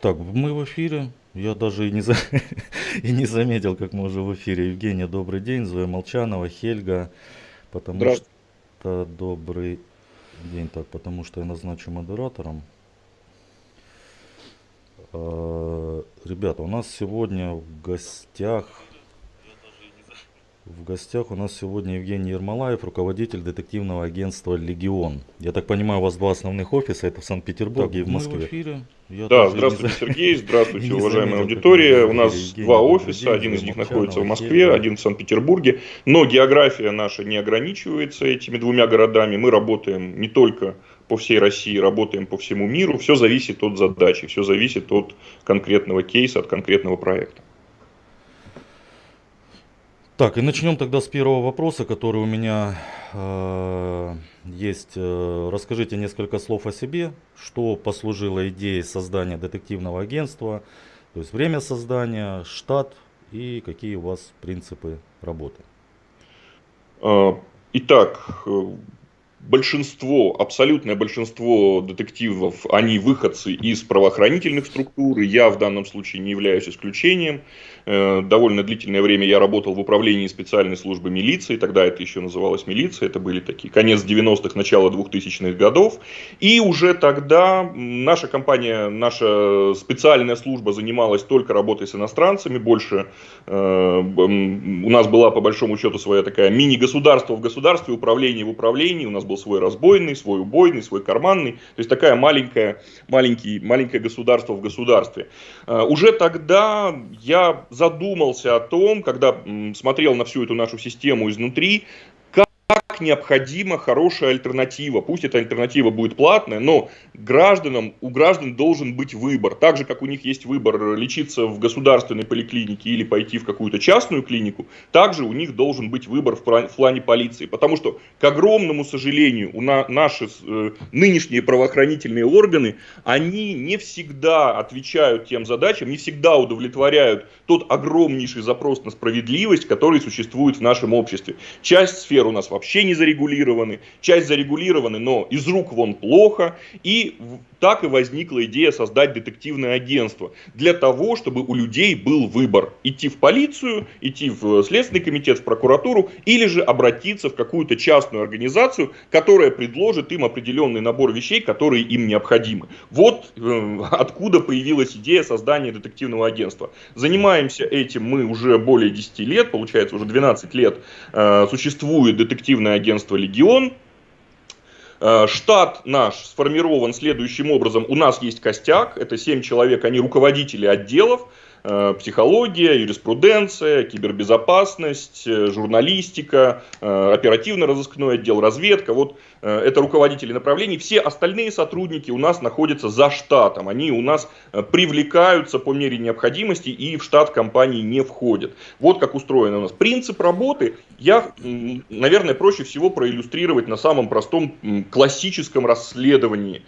Так, мы в эфире. Я даже и не, за... и не заметил, как мы уже в эфире. Евгения, добрый день. Зоя Молчанова, Хельга. Потому что добрый день. Так, потому что я назначу модератором. А, ребята, у нас сегодня в гостях в гостях у нас сегодня Евгений Ермолаев, руководитель детективного агентства «Легион». Я так понимаю, у вас два основных офиса, это в Санкт-Петербурге и в Москве. Мы в эфире. Я да, здравствуйте, не... Сергей, здравствуйте, уважаемая аудитория. У нас Евгений, два офиса, один из них находится в Москве, один в Санкт-Петербурге. Но география наша не ограничивается этими двумя городами. Мы работаем не только по всей России, работаем по всему миру. Все зависит от задачи, все зависит от конкретного кейса, от конкретного проекта. Так, и начнем тогда с первого вопроса, который у меня э, есть. Э, расскажите несколько слов о себе, что послужило идеей создания детективного агентства, то есть время создания, штат и какие у вас принципы работы. Э, итак, э, большинство, абсолютное большинство детективов, они выходцы из правоохранительных структур, я в данном случае не являюсь исключением. Э, довольно длительное время я работал в управлении специальной службы милиции, тогда это еще называлось милиция, это были такие конец 90-х, начало 2000-х годов. И уже тогда наша компания, наша специальная служба занималась только работой с иностранцами, больше э, у нас была по большому счету своя такая мини-государство в государстве, управление в управлении, у нас был свой разбойный, свой убойный, свой карманный, то есть такая маленькая, маленький, маленькое государство в государстве. Э, уже тогда я задумался о том, когда смотрел на всю эту нашу систему изнутри, как необходима хорошая альтернатива. Пусть эта альтернатива будет платная, но гражданам, у граждан должен быть выбор. Так же, как у них есть выбор лечиться в государственной поликлинике или пойти в какую-то частную клинику, также у них должен быть выбор в плане полиции. Потому что, к огромному сожалению, у на, наши э, нынешние правоохранительные органы, они не всегда отвечают тем задачам, не всегда удовлетворяют тот огромнейший запрос на справедливость, который существует в нашем обществе. Часть сфер у нас вообще вообще не зарегулированы, часть зарегулированы, но из рук вон плохо. И так и возникла идея создать детективное агентство. Для того, чтобы у людей был выбор. Идти в полицию, идти в Следственный комитет, в прокуратуру, или же обратиться в какую-то частную организацию, которая предложит им определенный набор вещей, которые им необходимы. Вот э, откуда появилась идея создания детективного агентства. Занимаемся этим мы уже более 10 лет, получается уже 12 лет э, существует детективное агентство «Легион». Э, штат наш сформирован следующим образом. У нас есть костяк, это 7 человек, они руководители отделов. Э, психология, юриспруденция, кибербезопасность, э, журналистика, э, оперативно-розыскной отдел, разведка. Вот это руководители направлений. Все остальные сотрудники у нас находятся за штатом. Они у нас привлекаются по мере необходимости и в штат компании не входят. Вот как устроен у нас принцип работы. Я, наверное, проще всего проиллюстрировать на самом простом классическом расследовании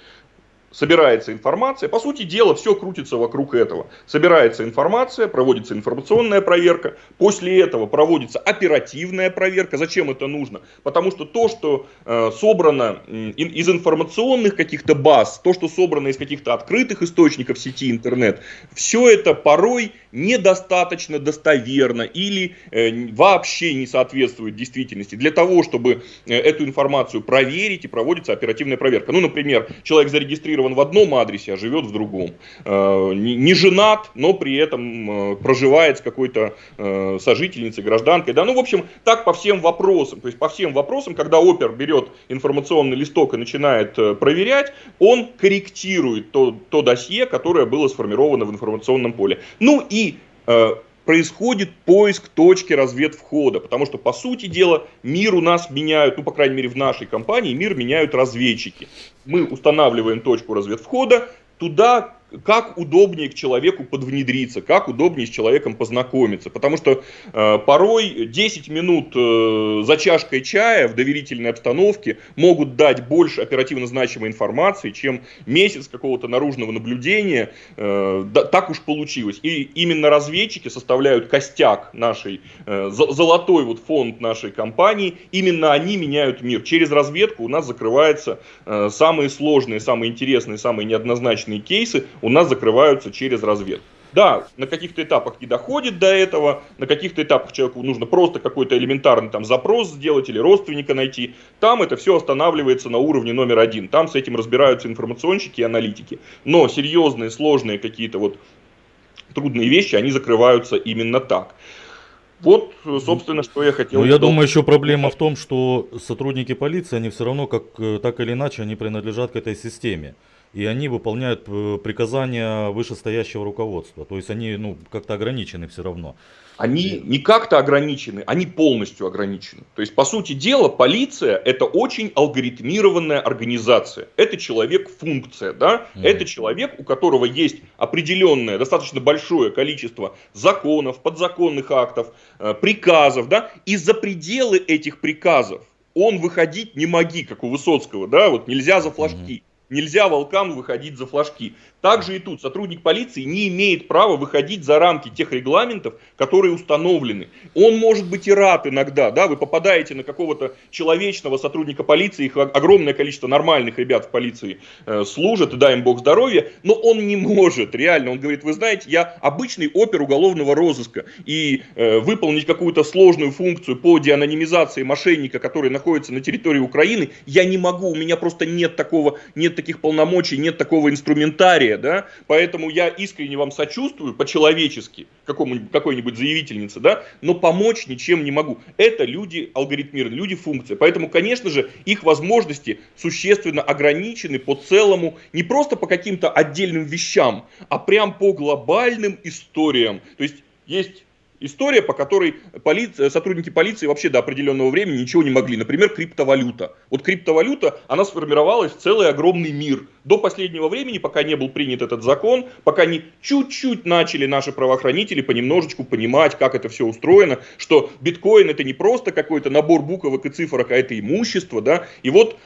собирается информация. По сути дела, все крутится вокруг этого. Собирается информация, проводится информационная проверка. После этого проводится оперативная проверка. Зачем это нужно? Потому что то, что э, собрано из информационных каких-то баз, то, что собрано из каких-то открытых источников сети интернет, все это порой недостаточно достоверно или э, вообще не соответствует действительности. Для того, чтобы э, эту информацию проверить и проводится оперативная проверка. Ну, например, человек зарегистрирован в одном адресе, а живет в другом. Э, не женат, но при этом проживает с какой-то сожительницей, гражданкой. Да? Ну, в общем, так по всем вопросам. То есть по всем вопросам, когда опер берет информационный листок и начинает проверять, он корректирует то, то досье, которое было сформировано в информационном поле. Ну и происходит поиск точки разведвхода, потому что, по сути дела, мир у нас меняют, ну, по крайней мере, в нашей компании, мир меняют разведчики. Мы устанавливаем точку разведвхода, туда как удобнее к человеку подвнедриться, как удобнее с человеком познакомиться. Потому что э, порой 10 минут э, за чашкой чая в доверительной обстановке могут дать больше оперативно значимой информации, чем месяц какого-то наружного наблюдения. Э, да, так уж получилось. И именно разведчики составляют костяк нашей, э, золотой вот фонд нашей компании. Именно они меняют мир. Через разведку у нас закрываются э, самые сложные, самые интересные, самые неоднозначные кейсы у нас закрываются через разведку. Да, на каких-то этапах не доходит до этого, на каких-то этапах человеку нужно просто какой-то элементарный там запрос сделать или родственника найти. Там это все останавливается на уровне номер один. Там с этим разбираются информационщики и аналитики. Но серьезные, сложные какие-то вот трудные вещи, они закрываются именно так. Вот, собственно, что я хотел. Ну, я думаю, еще проблема в том, что сотрудники полиции, они все равно, как, э, так или иначе, они принадлежат к этой системе и они выполняют э, приказания вышестоящего руководства. То есть они ну, как-то ограничены все равно. Они не как-то ограничены, они полностью ограничены. То есть, по сути дела, полиция это очень алгоритмированная организация. Это человек-функция, да? Mm. Это человек, у которого есть определенное, достаточно большое количество законов, подзаконных актов, э, приказов, да? И за пределы этих приказов он выходить не моги, как у Высоцкого, да? Вот нельзя за флажки. Mm-hmm. Нельзя волкам выходить за флажки. Также и тут сотрудник полиции не имеет права выходить за рамки тех регламентов, которые установлены. Он может быть и рад иногда, да, вы попадаете на какого-то человечного сотрудника полиции, их огромное количество нормальных ребят в полиции э, служат, и дай им бог здоровья, но он не может, реально, он говорит, вы знаете, я обычный опер уголовного розыска, и э, выполнить какую-то сложную функцию по деанонимизации мошенника, который находится на территории Украины, я не могу, у меня просто нет такого, нет таких полномочий, нет такого инструментария, да, поэтому я искренне вам сочувствую по-человечески, какой-нибудь заявительнице, да, но помочь ничем не могу. Это люди алгоритмированные, люди функции, поэтому, конечно же, их возможности существенно ограничены по целому, не просто по каким-то отдельным вещам, а прям по глобальным историям. То есть есть история, по которой полиция, сотрудники полиции вообще до определенного времени ничего не могли. Например, криптовалюта. Вот криптовалюта, она сформировалась в целый огромный мир. До последнего времени, пока не был принят этот закон, пока не чуть-чуть начали наши правоохранители понемножечку понимать, как это все устроено, что биткоин это не просто какой-то набор буквок и цифрок, а это имущество, да. И вот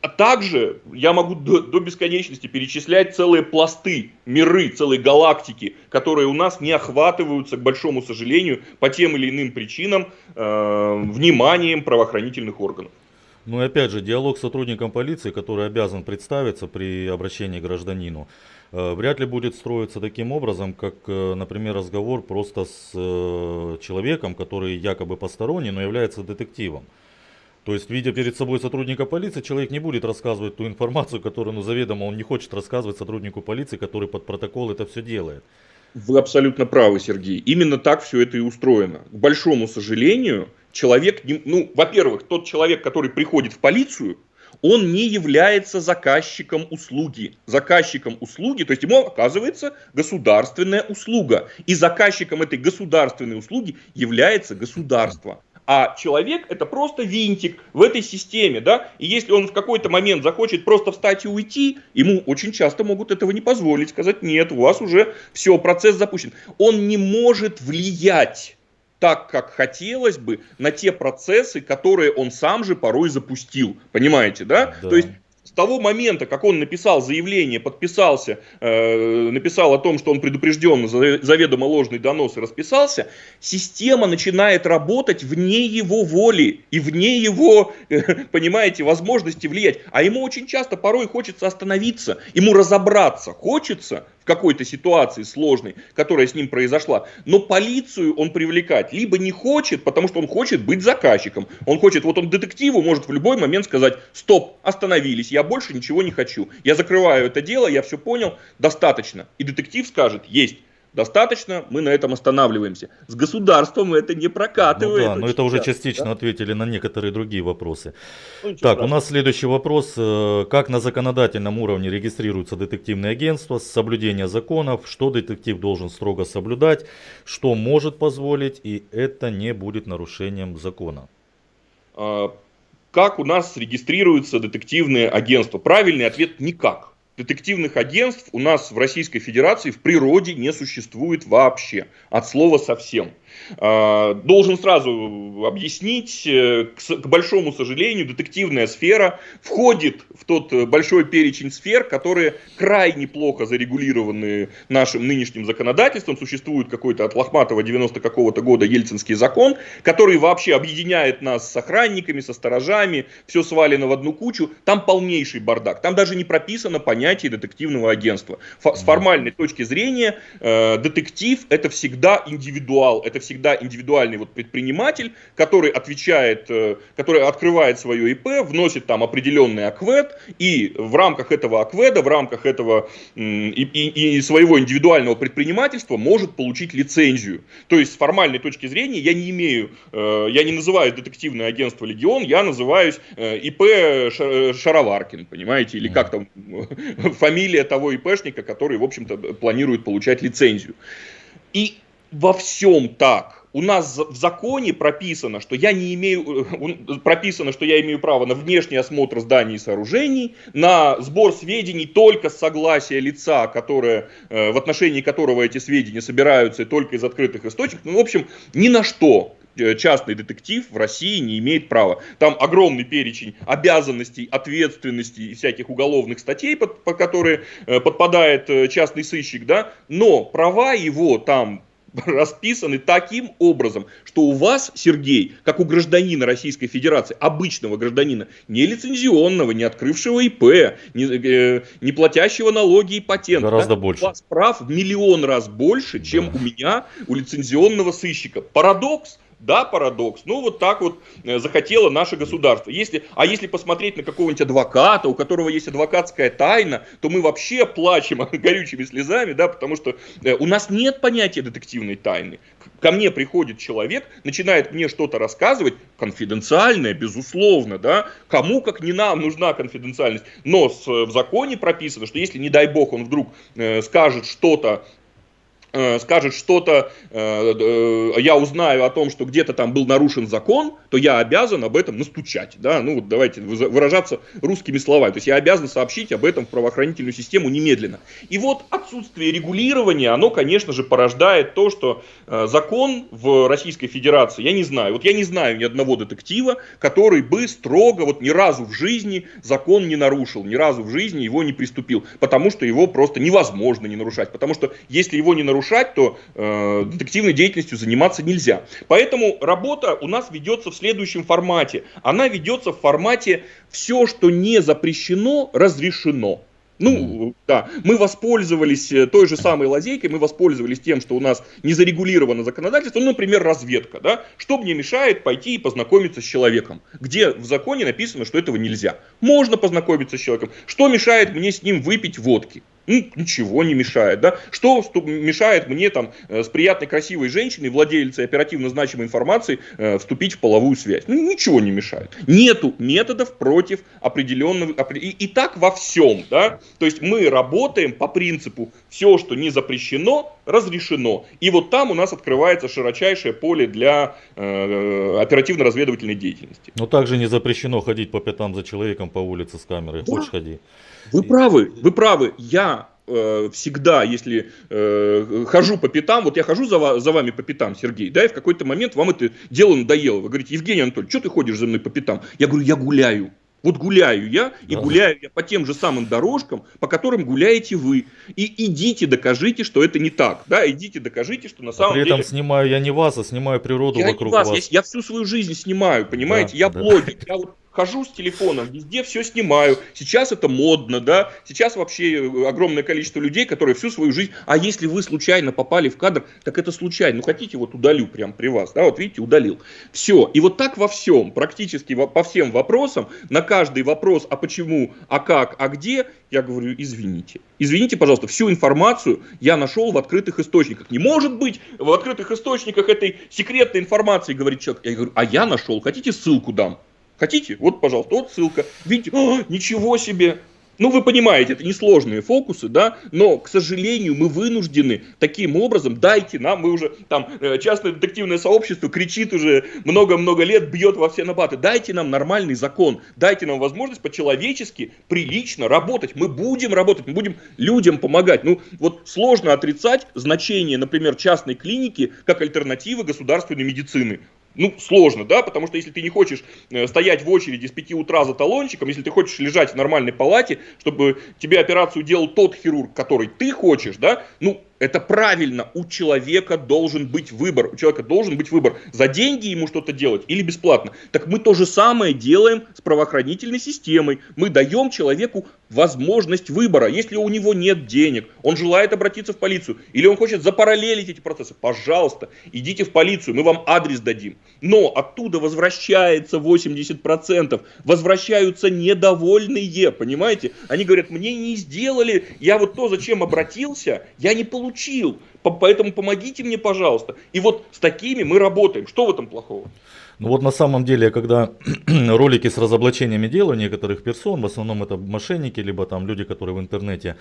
а также я могу до, до бесконечности перечислять целые пласты, миры, целые галактики, которые у нас не охватываются, к большому сожалению, по тем или иным причинам, э, вниманием правоохранительных органов. Ну и опять же, диалог с сотрудником полиции, который обязан представиться при обращении к гражданину, э, вряд ли будет строиться таким образом, как, э, например, разговор просто с э, человеком, который якобы посторонний, но является детективом. То есть, видя перед собой сотрудника полиции, человек не будет рассказывать ту информацию, которую, ну, заведомо он не хочет рассказывать сотруднику полиции, который под протокол это все делает. Вы абсолютно правы, Сергей. Именно так все это и устроено. К большому сожалению, человек, ну, во-первых, тот человек, который приходит в полицию, он не является заказчиком услуги. Заказчиком услуги, то есть ему оказывается государственная услуга. И заказчиком этой государственной услуги является государство. А человек это просто винтик в этой системе, да, и если он в какой-то момент захочет просто встать и уйти, ему очень часто могут этого не позволить, сказать, нет, у вас уже все, процесс запущен. Он не может влиять так, как хотелось бы, на те процессы, которые он сам же порой запустил. Понимаете, да? да. То есть того момента, как он написал заявление, подписался, э, написал о том, что он предупрежден за заведомо ложный донос и расписался, система начинает работать вне его воли и вне его, э, понимаете, возможности влиять. А ему очень часто порой хочется остановиться, ему разобраться хочется, какой-то ситуации сложной, которая с ним произошла. Но полицию он привлекать либо не хочет, потому что он хочет быть заказчиком. Он хочет, вот он детективу может в любой момент сказать, стоп, остановились, я больше ничего не хочу. Я закрываю это дело, я все понял, достаточно. И детектив скажет, есть достаточно, мы на этом останавливаемся. С государством это не прокатывает. Ну да, но это уже частично да? ответили на некоторые другие вопросы. Ну, так, страшного. у нас следующий вопрос. Э, как на законодательном уровне регистрируются детективные агентства, соблюдение законов, что детектив должен строго соблюдать, что может позволить, и это не будет нарушением закона? А, как у нас регистрируются детективные агентства? Правильный ответ – никак детективных агентств у нас в Российской Федерации в природе не существует вообще, от слова совсем. А, должен сразу объяснить, э, к большому сожалению, детективная сфера входит в тот э, большой перечень сфер, которые крайне плохо зарегулированы нашим нынешним законодательством. Существует какой-то от Лохматова 90 какого-то года ельцинский закон, который вообще объединяет нас с охранниками, со сторожами, все свалено в одну кучу. Там полнейший бардак. Там даже не прописано понятие детективного агентства. С формальной точки зрения э, детектив это всегда индивидуал, это всегда индивидуальный вот предприниматель, который отвечает, э, который открывает свое ИП, вносит там определенный аквед, и в рамках этого акведа, в рамках этого и, и, и своего индивидуального предпринимательства может получить лицензию. То есть с формальной точки зрения я не имею, э, я не называюсь детективное агентство Легион, я называюсь э, ИП Шароваркин, понимаете, или как там фамилия того ИПшника, который, в общем-то, планирует получать лицензию. И во всем так. У нас в законе прописано, что я не имею, э, прописано, что я имею право на внешний осмотр зданий и сооружений, на сбор сведений только с согласия лица, которое, э, в отношении которого эти сведения собираются и только из открытых источников. Ну, в общем, ни на что э, частный детектив в России не имеет права. Там огромный перечень обязанностей, ответственностей и всяких уголовных статей, под, по которые подпадает частный сыщик, да, но права его там расписаны таким образом, что у вас, Сергей, как у гражданина Российской Федерации, обычного гражданина, не лицензионного, не открывшего ИП, не, э, не платящего налоги и патент, Гораздо да, больше. у вас прав в миллион раз больше, чем да. у меня, у лицензионного сыщика. Парадокс? Да, парадокс. Ну, вот так вот э, захотело наше государство. Если, а если посмотреть на какого-нибудь адвоката, у которого есть адвокатская тайна, то мы вообще плачем горючими слезами, да, потому что э, у нас нет понятия детективной тайны. Ко мне приходит человек, начинает мне что-то рассказывать, конфиденциальное, безусловно, да, кому как не нам нужна конфиденциальность, но в законе прописано, что если, не дай бог, он вдруг э, скажет что-то скажет что-то, э, э, я узнаю о том, что где-то там был нарушен закон, то я обязан об этом настучать. Да? Ну вот давайте выражаться русскими словами. То есть я обязан сообщить об этом в правоохранительную систему немедленно. И вот отсутствие регулирования, оно, конечно же, порождает то, что закон в Российской Федерации, я не знаю, вот я не знаю ни одного детектива, который бы строго, вот ни разу в жизни закон не нарушил, ни разу в жизни его не приступил, потому что его просто невозможно не нарушать. Потому что если его не нарушать, нарушать, то э, детективной деятельностью заниматься нельзя. Поэтому работа у нас ведется в следующем формате. Она ведется в формате все, что не запрещено, разрешено. Ну, да, мы воспользовались э, той же самой лазейкой, мы воспользовались тем, что у нас не зарегулировано законодательство, ну, например, разведка, да, что мне мешает пойти и познакомиться с человеком, где в законе написано, что этого нельзя. Можно познакомиться с человеком, что мешает мне с ним выпить водки? Ну, ничего не мешает, да? Что мешает мне там э, с приятной красивой женщиной, владельцей оперативно значимой информации, э, вступить в половую связь? Ну, ничего не мешает. Нету методов против определенного... И, и так во всем, да? То есть мы работаем по принципу все, что не запрещено, разрешено. И вот там у нас открывается широчайшее поле для э, оперативно-разведывательной деятельности. Но также не запрещено ходить по пятам за человеком по улице с камерой. Да. Хочешь ходи. Вы правы, вы правы. Я э, всегда, если э, хожу по пятам, вот я хожу за, за вами по пятам, Сергей, да, и в какой-то момент вам это дело надоело. Вы говорите, Евгений Анатольевич, что ты ходишь за мной по пятам? Я говорю, я гуляю. Вот гуляю я, и да. гуляю я по тем же самым дорожкам, по которым гуляете вы. И идите докажите, что это не так. Да, идите докажите, что на самом деле... При этом снимаю я не вас, а снимаю природу я вокруг не вас. вас. Я, я всю свою жизнь снимаю, понимаете? Да, я да. блогер, я вот хожу с телефоном, везде все снимаю. Сейчас это модно, да. Сейчас вообще э, огромное количество людей, которые всю свою жизнь... А если вы случайно попали в кадр, так это случайно. Ну, хотите, вот удалю прям при вас, да, вот видите, удалил. Все. И вот так во всем, практически по всем вопросам, на каждый вопрос, а почему, а как, а где, я говорю, извините. Извините, пожалуйста, всю информацию я нашел в открытых источниках. Не может быть в открытых источниках этой секретной информации, говорит человек. Я говорю, а я нашел, хотите ссылку дам? Хотите? Вот, пожалуйста, вот ссылка. Видите, О, ничего себе. Ну, вы понимаете, это несложные фокусы, да, но, к сожалению, мы вынуждены таким образом, дайте нам, мы уже, там, э, частное детективное сообщество кричит уже много-много лет, бьет во все набаты, дайте нам нормальный закон, дайте нам возможность по-человечески, прилично работать, мы будем работать, мы будем людям помогать. Ну, вот сложно отрицать значение, например, частной клиники как альтернативы государственной медицины ну, сложно, да, потому что если ты не хочешь э, стоять в очереди с 5 утра за талончиком, если ты хочешь лежать в нормальной палате, чтобы тебе операцию делал тот хирург, который ты хочешь, да, ну, это правильно, у человека должен быть выбор, у человека должен быть выбор, за деньги ему что-то делать или бесплатно. Так мы то же самое делаем с правоохранительной системой, мы даем человеку возможность выбора, если у него нет денег, он желает обратиться в полицию, или он хочет запараллелить эти процессы, пожалуйста, идите в полицию, мы вам адрес дадим. Но оттуда возвращается 80%, возвращаются недовольные, понимаете? Они говорят, мне не сделали, я вот то, зачем обратился, я не получил получил. Поэтому помогите мне, пожалуйста. И вот с такими мы работаем. Что в этом плохого? Ну вот на самом деле, когда ролики с разоблачениями делаю некоторых персон, в основном это мошенники, либо там люди, которые в интернете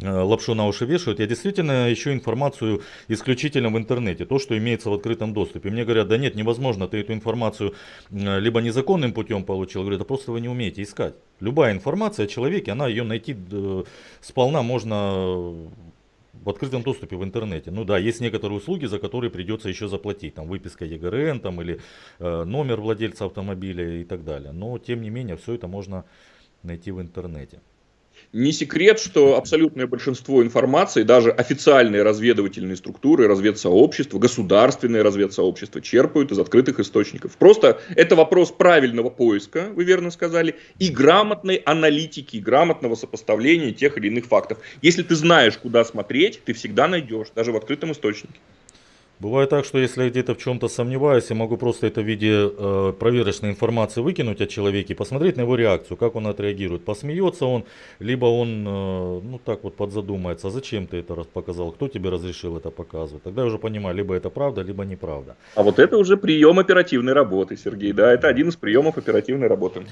э, лапшу на уши вешают, я действительно ищу информацию исключительно в интернете, то, что имеется в открытом доступе. Мне говорят, да нет, невозможно, ты эту информацию э, либо незаконным путем получил, говорю, да просто вы не умеете искать. Любая информация о человеке, она ее найти э, сполна можно в открытом доступе в интернете. Ну да, есть некоторые услуги, за которые придется еще заплатить. Там выписка ЕГРН там, или э, номер владельца автомобиля и так далее. Но тем не менее, все это можно найти в интернете. Не секрет, что абсолютное большинство информации, даже официальные разведывательные структуры, разведсообщества, государственные разведсообщества черпают из открытых источников. Просто это вопрос правильного поиска, вы верно сказали, и грамотной аналитики, грамотного сопоставления тех или иных фактов. Если ты знаешь, куда смотреть, ты всегда найдешь, даже в открытом источнике. Бывает так, что если я где-то в чем-то сомневаюсь, я могу просто это в виде э, проверочной информации выкинуть о человеке и посмотреть на его реакцию, как он отреагирует. Посмеется он, либо он, э, ну так вот подзадумается, а зачем ты это показал, кто тебе разрешил это показывать. Тогда я уже понимаю, либо это правда, либо неправда. А вот это уже прием оперативной работы, Сергей, да, это один из приемов оперативной работы.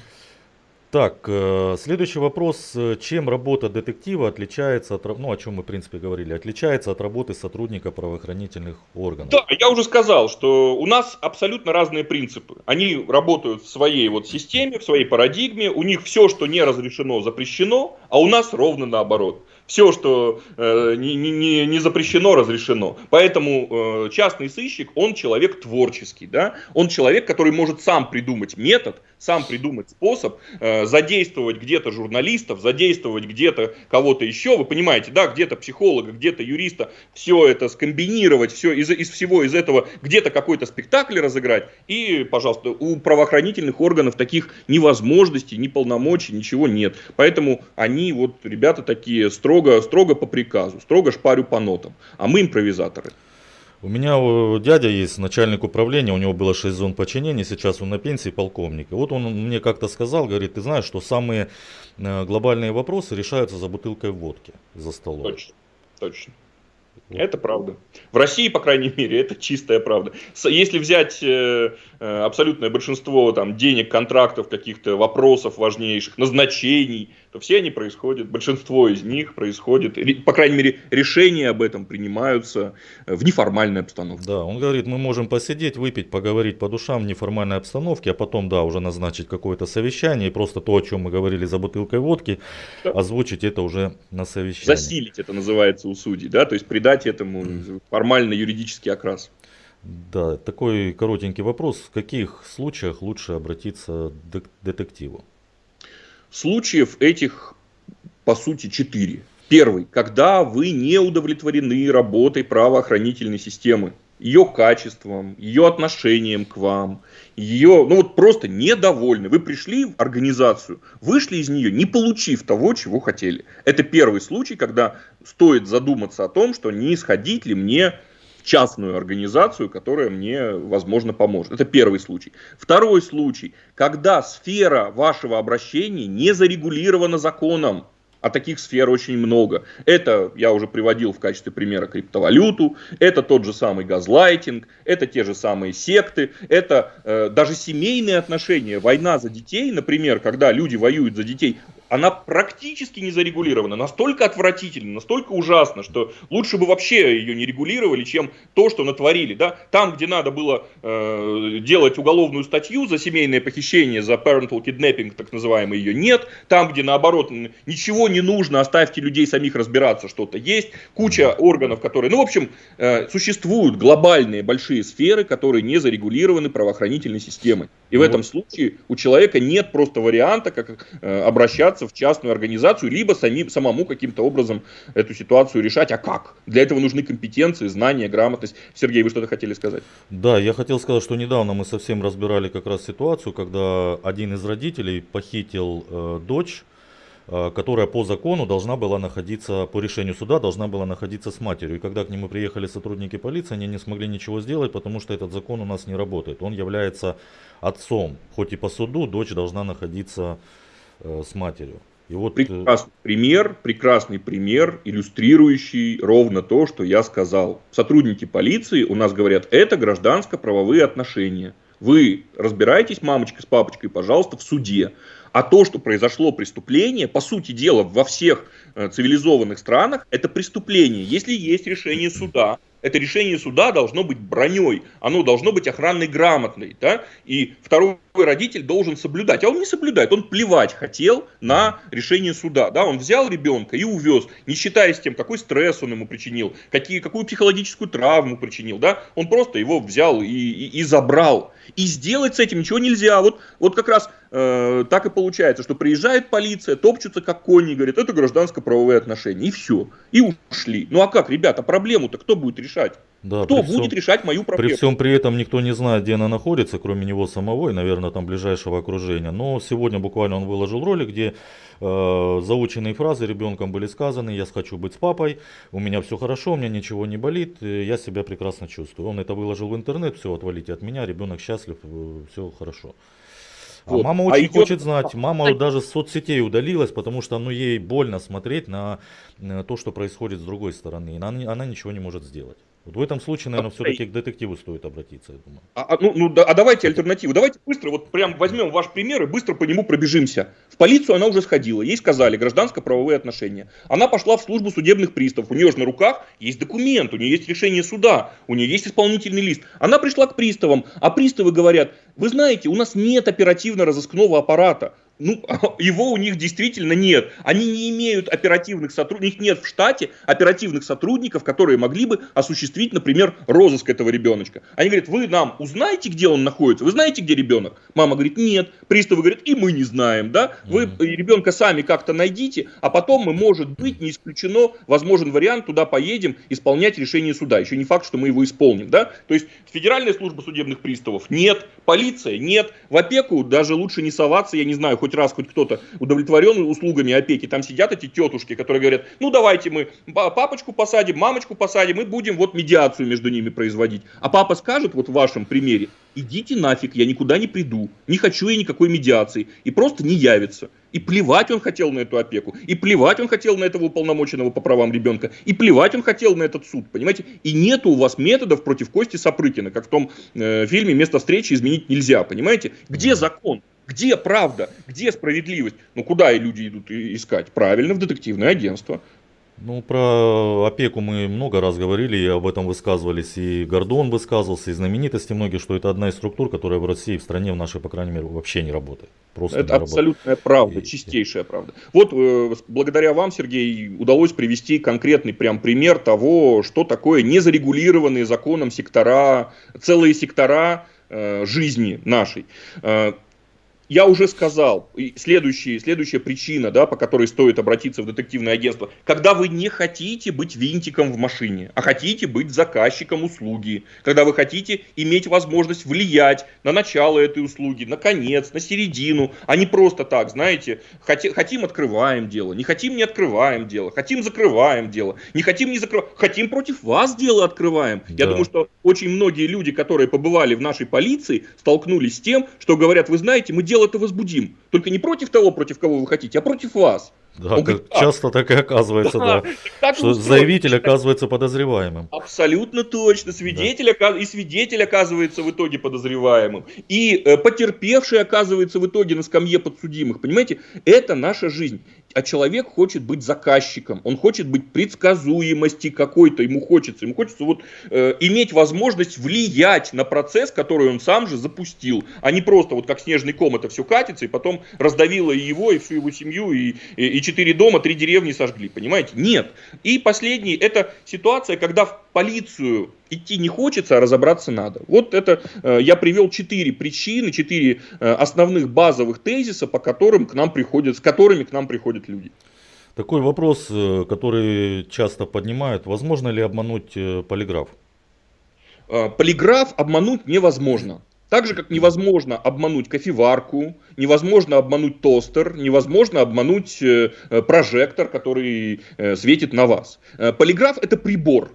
Так, э, следующий вопрос. Чем работа детектива отличается от, ну, о чем мы, в принципе, говорили, отличается от работы сотрудника правоохранительных органов? Да, я уже сказал, что у нас абсолютно разные принципы. Они работают в своей вот системе, в своей парадигме. У них все, что не разрешено, запрещено, а у нас ровно наоборот все, что э, не, не, не запрещено, разрешено. Поэтому э, частный сыщик, он человек творческий, да? он человек, который может сам придумать метод, сам придумать способ, э, задействовать где-то журналистов, задействовать где-то кого-то еще, вы понимаете, да, где-то психолога, где-то юриста, все это скомбинировать, все из, из всего из этого где-то какой-то спектакль разыграть, и, пожалуйста, у правоохранительных органов таких ни возможностей, ни полномочий, ничего нет. Поэтому они, вот, ребята такие, строго строго, строго по приказу, строго шпарю по нотам. А мы импровизаторы. У меня дядя есть, начальник управления, у него было 6 зон подчинения, сейчас он на пенсии полковник. И вот он мне как-то сказал, говорит, ты знаешь, что самые э, глобальные вопросы решаются за бутылкой водки за столом. Точно, точно. Это правда. В России, по крайней мере, это чистая правда. Если взять э, э, абсолютное большинство там, денег, контрактов, каких-то вопросов важнейших, назначений, то все они происходят, большинство из них происходит, по крайней мере, решения об этом принимаются э, в неформальной обстановке. Да, он говорит, мы можем посидеть, выпить, поговорить по душам в неформальной обстановке, а потом, да, уже назначить какое-то совещание, и просто то, о чем мы говорили за бутылкой водки, да. озвучить это уже на совещании. Засилить это называется у судей, да, то есть придать этому формально юридический окрас. Да, такой коротенький вопрос. В каких случаях лучше обратиться к детективу? Случаев этих, по сути, четыре. Первый, когда вы не удовлетворены работой правоохранительной системы, ее качеством, ее отношением к вам, ее, ну вот просто недовольны. Вы пришли в организацию, вышли из нее, не получив того, чего хотели. Это первый случай, когда стоит задуматься о том, что не сходить ли мне в частную организацию, которая мне, возможно, поможет. Это первый случай. Второй случай, когда сфера вашего обращения не зарегулирована законом а таких сфер очень много. Это я уже приводил в качестве примера криптовалюту, это тот же самый газлайтинг, это те же самые секты, это э, даже семейные отношения, война за детей, например, когда люди воюют за детей, она практически не зарегулирована, настолько отвратительно, настолько ужасно, что лучше бы вообще ее не регулировали, чем то, что натворили. Да? Там, где надо было э, делать уголовную статью за семейное похищение, за parental kidnapping, так называемый, ее нет. Там, где наоборот ничего не нужно, оставьте людей самих разбираться, что-то есть. Куча органов, которые... Ну, в общем, э, существуют глобальные большие сферы, которые не зарегулированы правоохранительной системой. И в ну этом случае у человека нет просто варианта, как э, обращаться в частную организацию, либо сами, самому каким-то образом эту ситуацию решать. А как? Для этого нужны компетенции, знания, грамотность. Сергей, вы что-то хотели сказать? Да, я хотел сказать, что недавно мы совсем разбирали как раз ситуацию, когда один из родителей похитил э, дочь, э, которая по закону должна была находиться, по решению суда, должна была находиться с матерью. И когда к нему приехали сотрудники полиции, они не смогли ничего сделать, потому что этот закон у нас не работает. Он является отцом, хоть и по суду дочь должна находиться с матерью. И вот... Э, прекрасный пример, прекрасный пример, иллюстрирующий ровно то, что я сказал. Сотрудники полиции у нас говорят, это гражданско-правовые отношения. Вы разбираетесь, мамочка с папочкой, пожалуйста, в суде. А то, что произошло преступление, по сути дела, во всех э, цивилизованных странах, это преступление. Если есть решение суда, это решение суда должно быть броней, оно должно быть охранной грамотной, да, и второй родитель должен соблюдать, а он не соблюдает, он плевать хотел на решение суда, да, он взял ребенка и увез, не считаясь тем, какой стресс он ему причинил, какие, какую психологическую травму причинил, да, он просто его взял и, и, и забрал, и сделать с этим ничего нельзя, вот, вот как раз э, так и получается, что приезжает полиция, топчутся как кони, говорят, это гражданско-правовые отношения, и все, и ушли, ну а как, ребята, проблему-то кто будет решать? Да, Кто будет всем, решать мою проблему? При всем при этом никто не знает, где она находится, кроме него самого и, наверное, там ближайшего окружения. Но сегодня буквально он выложил ролик, где э, заученные фразы ребенком были сказаны. Я хочу быть с папой, у меня все хорошо, у меня ничего не болит, я себя прекрасно чувствую. Он это выложил в интернет, все, отвалите от меня, ребенок счастлив, э, все хорошо. А вот. мама а очень а идет... хочет знать. Мама даже с соцсетей удалилась, потому что ну, ей больно смотреть на, на то, что происходит с другой стороны. Она, она ничего не может сделать. Вот в этом случае, наверное, все-таки к детективу стоит обратиться, я думаю. А, а, ну, ну, да, а давайте альтернативу. Давайте быстро, вот прям возьмем ваш пример и быстро по нему пробежимся. В полицию она уже сходила, ей сказали гражданско-правовые отношения. Она пошла в службу судебных приставов, у нее же на руках есть документ, у нее есть решение суда, у нее есть исполнительный лист. Она пришла к приставам, а приставы говорят, вы знаете, у нас нет оперативно-розыскного аппарата ну, его у них действительно нет. Они не имеют оперативных сотрудников, нет в штате оперативных сотрудников, которые могли бы осуществить, например, розыск этого ребеночка. Они говорят, вы нам узнаете, где он находится, вы знаете, где ребенок? Мама говорит, нет. Приставы говорят, и мы не знаем, да? Вы ребенка сами как-то найдите, а потом мы, может быть, не исключено, возможен вариант, туда поедем исполнять решение суда. Еще не факт, что мы его исполним, да? То есть Федеральная служба судебных приставов нет, полиция нет, в опеку даже лучше не соваться, я не знаю, хоть раз хоть кто-то удовлетворен услугами опеки, там сидят эти тетушки, которые говорят, ну давайте мы папочку посадим, мамочку посадим и будем вот медиацию между ними производить. А папа скажет вот в вашем примере, идите нафиг, я никуда не приду, не хочу я никакой медиации, и просто не явится. И плевать он хотел на эту опеку, и плевать он хотел на этого уполномоченного по правам ребенка, и плевать он хотел на этот суд, понимаете? И нету у вас методов против Кости Сапрыкина, как в том э, фильме «Место встречи изменить нельзя», понимаете? Где закон? Где правда? Где справедливость? Ну, куда и люди идут искать? Правильно, в детективное агентство. Ну, про опеку мы много раз говорили, и об этом высказывались, и Гордон высказывался, и знаменитости многие, что это одна из структур, которая в России, в стране в нашей, по крайней мере, вообще не работает. Просто это абсолютная работает. правда, и, чистейшая и... правда. Вот э, благодаря вам, Сергей, удалось привести конкретный прям пример того, что такое незарегулированные законом сектора, целые сектора э, жизни нашей. Я уже сказал, следующая, следующая причина, да, по которой стоит обратиться в детективное агентство, когда вы не хотите быть винтиком в машине, а хотите быть заказчиком услуги, когда вы хотите иметь возможность влиять на начало этой услуги, на конец, на середину, а не просто так, знаете, хотим, хотим открываем дело, не хотим не открываем дело, хотим закрываем дело, не хотим не закрываем, хотим против вас дело открываем. Да. Я думаю, что очень многие люди, которые побывали в нашей полиции, столкнулись с тем, что говорят, вы знаете, мы делаем дело это возбудим. Только не против того, против кого вы хотите, а против вас. Да, говорит, часто так и оказывается, да. да. Что заявитель оказывается подозреваемым. Абсолютно точно. Свидетель да. и свидетель оказывается в итоге подозреваемым. И э, потерпевший оказывается в итоге на скамье подсудимых. Понимаете, это наша жизнь а человек хочет быть заказчиком, он хочет быть предсказуемости какой-то, ему хочется, ему хочется вот э, иметь возможность влиять на процесс, который он сам же запустил, а не просто вот как снежный ком это все катится и потом раздавило и его, и всю его семью, и, и, и четыре дома, три деревни сожгли, понимаете? Нет. И последний, это ситуация, когда в полицию идти не хочется, а разобраться надо. Вот это э, я привел четыре причины, четыре э, основных базовых тезиса, по которым к нам приходят, с которыми к нам приходят люди. Такой вопрос, э, который часто поднимают, возможно ли обмануть полиграф? Полиграф обмануть невозможно. Так же, как невозможно обмануть кофеварку, невозможно обмануть тостер, невозможно обмануть э, прожектор, который э, светит на вас. Э, полиграф это прибор,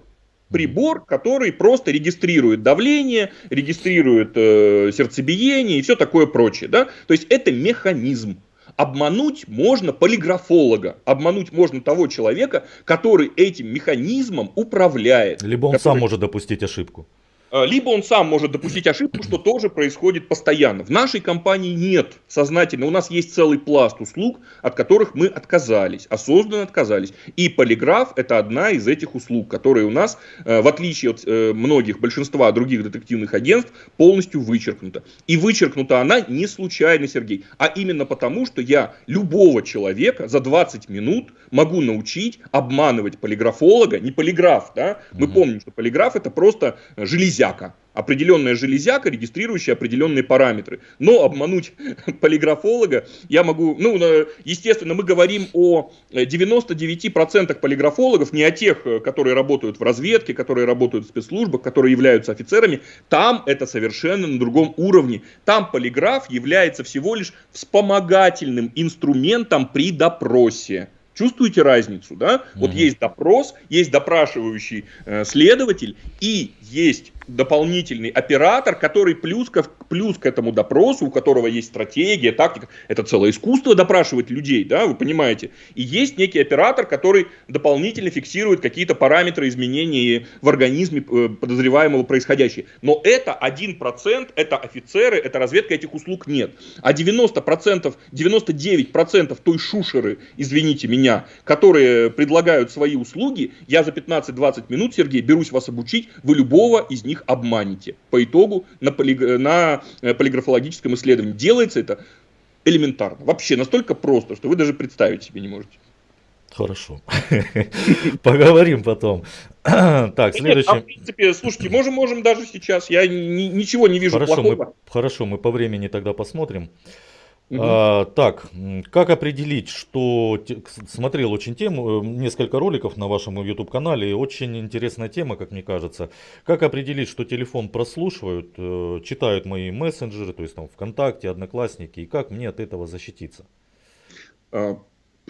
прибор, который просто регистрирует давление, регистрирует э, сердцебиение и все такое прочее. Да? То есть это механизм. Обмануть можно полиграфолога, обмануть можно того человека, который этим механизмом управляет. Либо он который... сам может допустить ошибку. А, либо он сам может допустить ошибку, что тоже происходит постоянно. В нашей компании нет сознательно. У нас есть целый пласт услуг, от которых мы отказались, осознанно отказались. И полиграф это одна из этих услуг, которые у нас, э, в отличие от э, многих, большинства других детективных агентств, полностью вычеркнута. И вычеркнута она не случайно, Сергей, а именно потому, что я любого человека за 20 минут могу научить обманывать полиграфолога, не полиграф, да, мы угу. помним, что полиграф это просто железяка, определенная железяка, регистрирующая определенные параметры. Но обмануть полиграфолога я могу, ну, естественно, мы говорим о 99% полиграфологов, не о тех, которые работают в разведке, которые работают в спецслужбах, которые являются офицерами. Там это совершенно на другом уровне. Там полиграф является всего лишь вспомогательным инструментом при допросе. Чувствуете разницу, да? Mm-hmm. Вот есть допрос, есть допрашивающий э, следователь и есть дополнительный оператор, который плюс к, плюс к этому допросу, у которого есть стратегия, тактика, это целое искусство допрашивать людей, да, вы понимаете. И есть некий оператор, который дополнительно фиксирует какие-то параметры изменений в организме э, подозреваемого происходящего. Но это 1%, это офицеры, это разведка, этих услуг нет. А 90%, 99% той шушеры, извините меня, которые предлагают свои услуги, я за 15-20 минут, Сергей, берусь вас обучить, вы любого из них обманете. По итогу на, полиг... на э, полиграфологическом исследовании делается это элементарно. Вообще настолько просто, что вы даже представить себе не можете. Хорошо. Поговорим потом. так, следующий. А, в принципе, слушайте, можем, можем даже сейчас. Я ни, ничего не вижу хорошо, плохого. Мы, хорошо, мы по времени тогда посмотрим. А, так, как определить, что смотрел очень тему, э, несколько роликов на вашем YouTube канале, очень интересная тема, как мне кажется. Как определить, что телефон прослушивают, э, читают мои мессенджеры, то есть там ВКонтакте, Одноклассники, и как мне от этого защититься?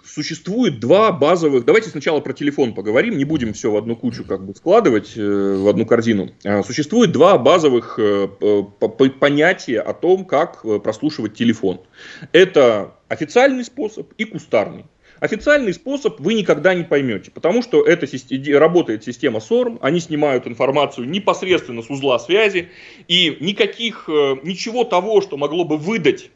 Существует два базовых... Давайте сначала про телефон поговорим, не будем все в одну кучу как бы складывать, э, в одну корзину. А, существует два базовых э, понятия о том, как э, прослушивать телефон. Это официальный способ и кустарный. Официальный способ вы никогда не поймете, потому что это работает система SORM, они снимают информацию непосредственно с узла связи, и никаких, ничего того, что могло бы выдать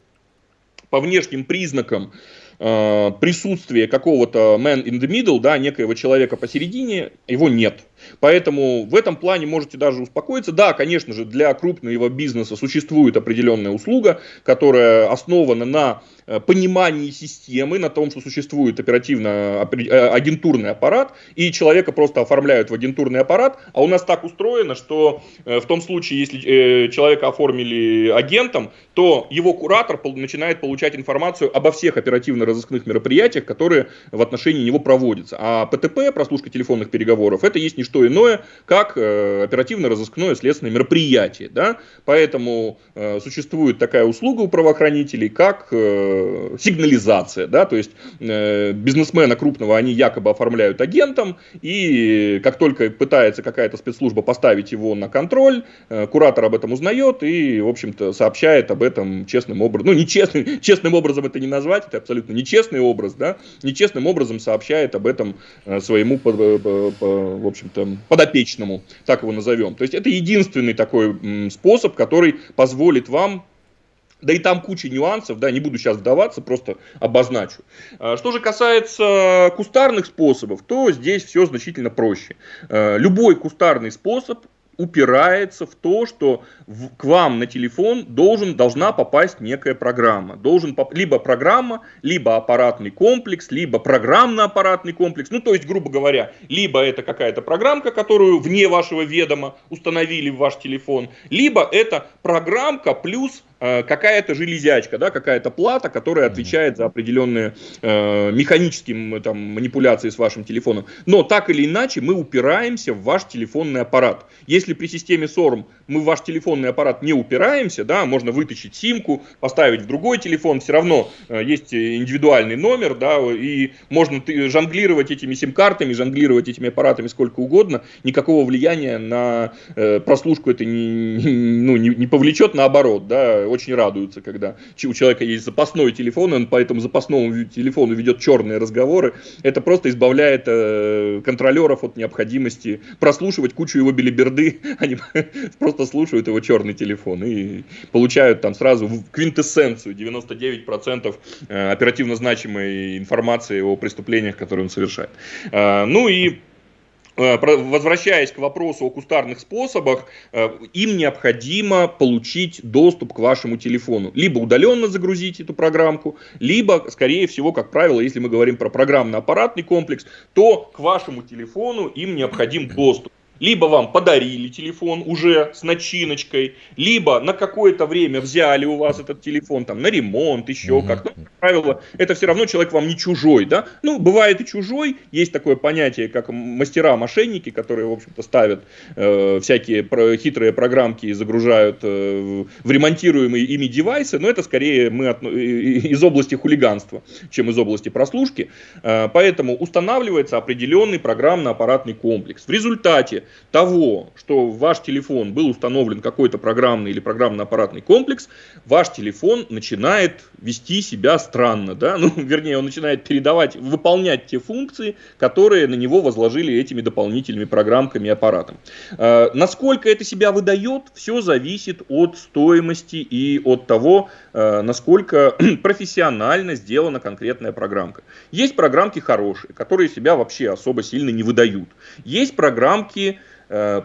по внешним признакам присутствие какого-то man in the middle, да, некоего человека посередине, его нет. Поэтому в этом плане можете даже успокоиться. Да, конечно же, для крупного бизнеса существует определенная услуга, которая основана на э, понимании системы, на том, что существует оперативно э, агентурный аппарат, и человека просто оформляют в агентурный аппарат, а у нас так устроено, что э, в том случае, если человека оформили агентом, то его куратор начинает получать информацию обо всех оперативно-розыскных мероприятиях, которые в отношении него проводятся. А ПТП, прослушка телефонных переговоров, это есть не что что иное, как э, оперативно-розыскное следственное мероприятие. Да? Поэтому э, существует такая услуга у правоохранителей, как э, сигнализация. Да? То есть бизнесмена крупного они якобы оформляют агентом, и как только пытается какая-то спецслужба поставить его на контроль, куратор об этом узнает и, в общем-то, сообщает об этом честным образом. Ну, не честным, образом это не назвать, это абсолютно нечестный образ, да, нечестным образом сообщает об этом своему, в общем-то, подопечному, так его назовем. То есть это единственный такой способ, который позволит вам да и там куча нюансов, да, не буду сейчас вдаваться, просто обозначу. А, что же касается кустарных способов, то здесь все значительно проще. А, любой кустарный способ упирается в то, что в, к вам на телефон должен, должна попасть некая программа. Должен либо программа, либо аппаратный комплекс, либо программно-аппаратный комплекс. Ну, то есть, грубо говоря, либо это какая-то программка, которую вне вашего ведома установили в ваш телефон, либо это программка плюс какая-то железячка, да, какая-то плата, которая отвечает за определенные э, механические там, манипуляции с вашим телефоном. Но так или иначе мы упираемся в ваш телефонный аппарат. Если при системе SORM мы в ваш телефонный аппарат не упираемся, да, можно вытащить симку, поставить в другой телефон, все равно э, есть индивидуальный номер, да, и можно жонглировать этими сим-картами, жонглировать этими аппаратами сколько угодно, никакого влияния на э, прослушку это не, ну, не, не повлечет, наоборот, да, очень радуются, когда у человека есть запасной телефон, он по этому запасному телефону ведет черные разговоры. Это просто избавляет э, контролеров от необходимости прослушивать кучу его билиберды. Они просто слушают его черный телефон и получают там сразу квинтэссенцию 99% э, оперативно значимой информации о преступлениях, которые он совершает. Э, ну и возвращаясь к вопросу о кустарных способах, э, им необходимо получить доступ к вашему телефону. Либо удаленно загрузить эту программку, либо, скорее всего, как правило, если мы говорим про программно-аппаратный комплекс, то к вашему телефону им необходим доступ либо вам подарили телефон уже с начиночкой, либо на какое-то время взяли у вас этот телефон там на ремонт, еще угу. как. Ну, как правило, это все равно человек вам не чужой, да? Ну, бывает и чужой, есть такое понятие, как мастера-мошенники, которые, в общем-то, ставят э, всякие про хитрые программки и загружают э, в ремонтируемые ими девайсы, но это скорее мы от, из области хулиганства, чем из области прослушки. Э, поэтому устанавливается определенный программно-аппаратный комплекс. В результате того, что в ваш телефон был установлен какой-то программный или программно-аппаратный комплекс, ваш телефон начинает вести себя странно, да, ну, вернее, он начинает передавать, выполнять те функции, которые на него возложили этими дополнительными программками и аппаратом. Э, насколько это себя выдает, все зависит от стоимости и от того, насколько профессионально сделана конкретная программка. Есть программки хорошие, которые себя вообще особо сильно не выдают. Есть программки, Э,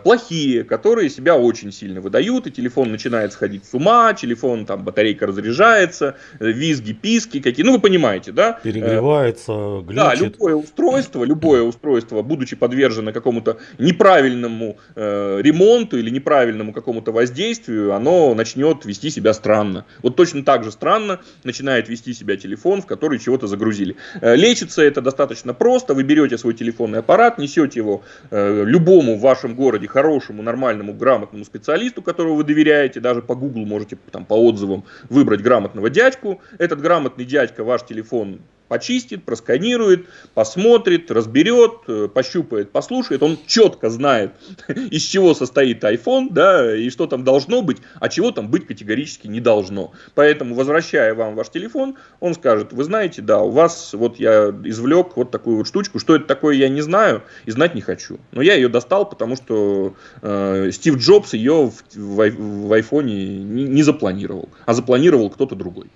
плохие, которые себя очень сильно выдают, и телефон начинает сходить с ума, телефон, там, батарейка разряжается, э, визги, писки какие, ну, вы понимаете, да? Перегревается, глючит. Да, любое устройство, любое устройство, будучи подвержено какому-то неправильному э, ремонту или неправильному какому-то воздействию, оно начнет вести себя странно. Вот точно так же странно начинает вести себя телефон, в который чего-то загрузили. Э, лечится это достаточно просто, вы берете свой телефонный аппарат, несете его э, любому вашему вашем городе хорошему, нормальному, грамотному специалисту, которого вы доверяете, даже по Google можете там, по отзывам выбрать грамотного дядьку. Этот грамотный дядька ваш телефон почистит, просканирует, посмотрит, разберет, э, пощупает, послушает. Он четко знает, из чего состоит iPhone, да, и что там должно быть, а чего там быть категорически не должно. Поэтому, возвращая вам ваш телефон, он скажет, вы знаете, да, у вас, вот я извлек вот такую вот штучку, что это такое, я не знаю и знать не хочу. Но я ее достал, потому что э, Стив Джобс ее в, в, в iPhone не, не запланировал, а запланировал кто-то другой.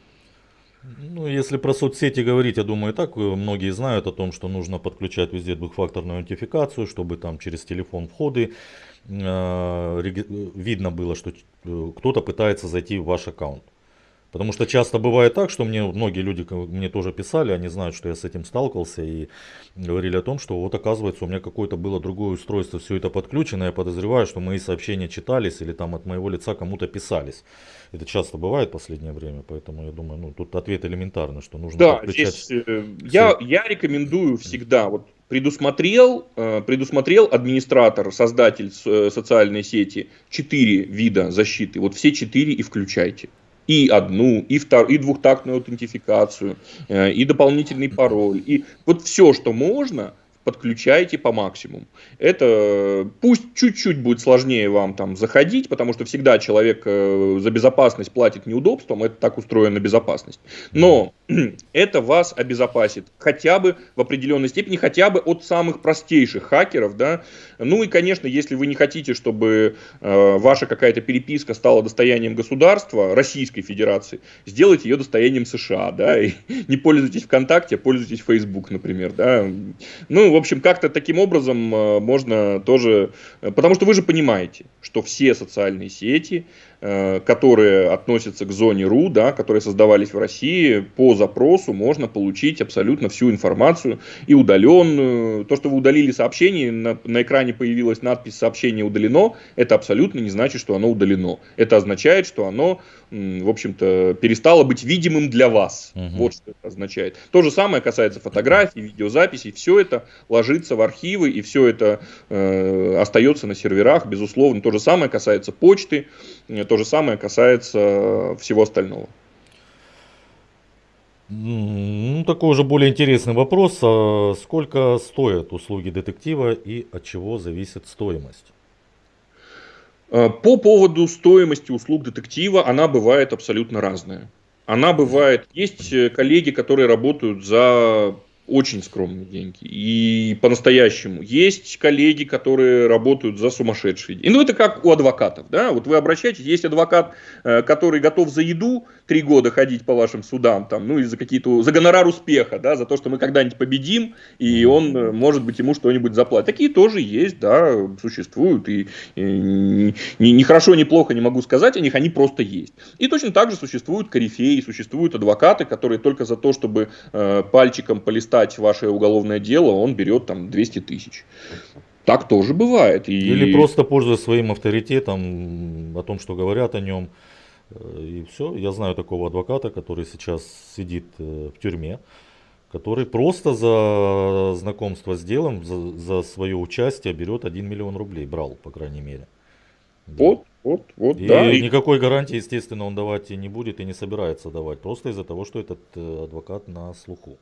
Ну, если про соцсети говорить, я думаю, так э, многие знают о том, что нужно подключать везде двухфакторную аутентификацию, чтобы там через телефон входы э, видно было, что э, кто-то пытается зайти в ваш аккаунт. Потому что часто бывает так, что мне многие люди мне тоже писали, они знают, что я с этим сталкивался и говорили о том, что вот оказывается у меня какое-то было другое устройство, все это подключено, я подозреваю, что мои сообщения читались или там от моего лица кому-то писались. Это часто бывает в последнее время, поэтому я думаю, ну тут ответ элементарный, что нужно да, подключать. Здесь, э, я, я рекомендую всегда, вот предусмотрел, э, предусмотрел администратор, создатель э, социальной сети четыре вида защиты. Вот все четыре и включайте. И одну, и, втор, и двухтактную аутентификацию, э, и дополнительный пароль. И вот все, что можно – подключайте по максимуму. Это пусть чуть-чуть будет сложнее вам там заходить, потому что всегда человек э, за безопасность платит неудобством, это так устроена безопасность. Но это вас обезопасит хотя бы в определенной степени, хотя бы от самых простейших хакеров, да. Ну и, конечно, если вы не хотите, чтобы э, ваша какая-то переписка стала достоянием государства Российской Федерации, сделайте ее достоянием США, да, и не пользуйтесь ВКонтакте, а пользуйтесь Facebook, например, да. Ну, в общем, как-то таким образом э, можно тоже... Э, потому что вы же понимаете, что все социальные сети, которые относятся к зоне РУ, да, которые создавались в России, по запросу можно получить абсолютно всю информацию и удаленную. То, что вы удалили сообщение, на, на экране появилась надпись «Сообщение удалено», это абсолютно не значит, что оно удалено. Это означает, что оно, в общем-то, перестало быть видимым для вас. Угу. Вот что это означает. То же самое касается фотографий, видеозаписей. Все это ложится в архивы, и все это э, остается на серверах, безусловно. То же самое касается почты, то же самое касается всего остального. Ну, такой уже более интересный вопрос. А сколько стоят услуги детектива и от чего зависит стоимость? А, по поводу стоимости услуг детектива, она бывает абсолютно разная. Она бывает, есть э, коллеги, которые работают за очень скромные деньги. И по-настоящему. Есть коллеги, которые работают за сумасшедшие деньги. Ну, это как у адвокатов. Да? Вот вы обращаетесь, есть адвокат, э, который готов за еду три года ходить по вашим судам, там, ну, и за какие-то, за гонорар успеха, да, за то, что мы когда-нибудь победим, и он, э, может быть, ему что-нибудь заплатит. Такие тоже есть, да, существуют. И, и ни, ни хорошо, ни плохо не могу сказать о них, они просто есть. И точно так же существуют корифеи, существуют адвокаты, которые только за то, чтобы э, пальчиком полистать листать ваше уголовное дело, он берет там 200 тысяч. Так тоже бывает. И... Или просто пользуясь своим авторитетом, о том, что говорят о нем. Э, и все. Я знаю такого адвоката, который сейчас сидит э, в тюрьме, который просто за знакомство с делом, за, за свое участие берет 1 миллион рублей. Брал, по крайней мере. Вот, вот, вот, и да. никакой гарантии, естественно, он давать и не будет, и не собирается давать. Просто из-за того, что этот э, адвокат на слуху.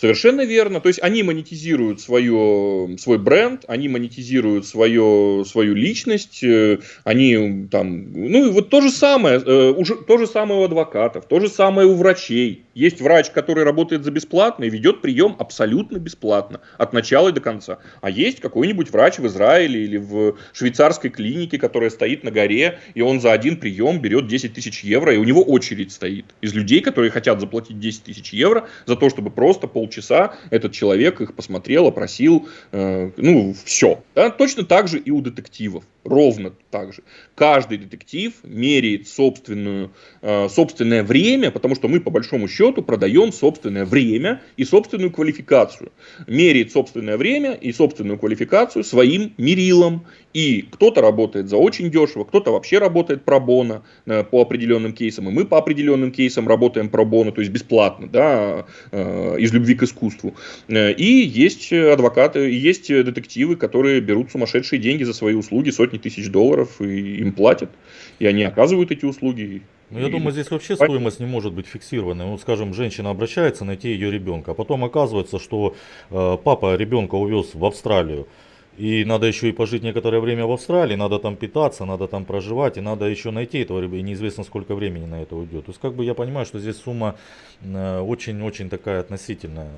Совершенно верно. То есть они монетизируют свое, свой бренд, они монетизируют свое, свою личность, э, они там, ну и вот то же самое, э, уже, то же самое у адвокатов, то же самое у врачей. Есть врач, который работает за бесплатно и ведет прием абсолютно бесплатно, от начала и до конца. А есть какой-нибудь врач в Израиле или в швейцарской клинике, которая стоит на горе, и он за один прием берет 10 тысяч евро, и у него очередь стоит из людей, которые хотят заплатить 10 тысяч евро за то, чтобы просто полчаса этот человек их посмотрел, опросил, э, ну, все. Да? Точно так же и у детективов. Ровно так же. Каждый детектив меряет собственную, э, собственное время, потому что мы, по большому счету, продаем собственное время и собственную квалификацию. Меряет собственное время и собственную квалификацию своим мерилом. И кто-то работает за очень дешево, кто-то вообще работает пробона э, по определенным кейсам. И мы по определенным кейсам работаем пробона, то есть бесплатно, да, э, из любви к искусству. И есть адвокаты, есть детективы, которые берут сумасшедшие деньги за свои услуги, сотни тысяч долларов, и им платят. И они оказывают эти услуги. Ну, я думаю, здесь вообще стоимость не может быть фиксированной. Ну, скажем, женщина обращается найти ее ребенка, а потом оказывается, что э, папа ребенка увез в Австралию. И надо еще и пожить некоторое время в Австралии, надо там питаться, надо там проживать, и надо еще найти этого ребенка, и неизвестно сколько времени на это уйдет. То есть как бы я понимаю, что здесь сумма э, очень-очень такая относительная.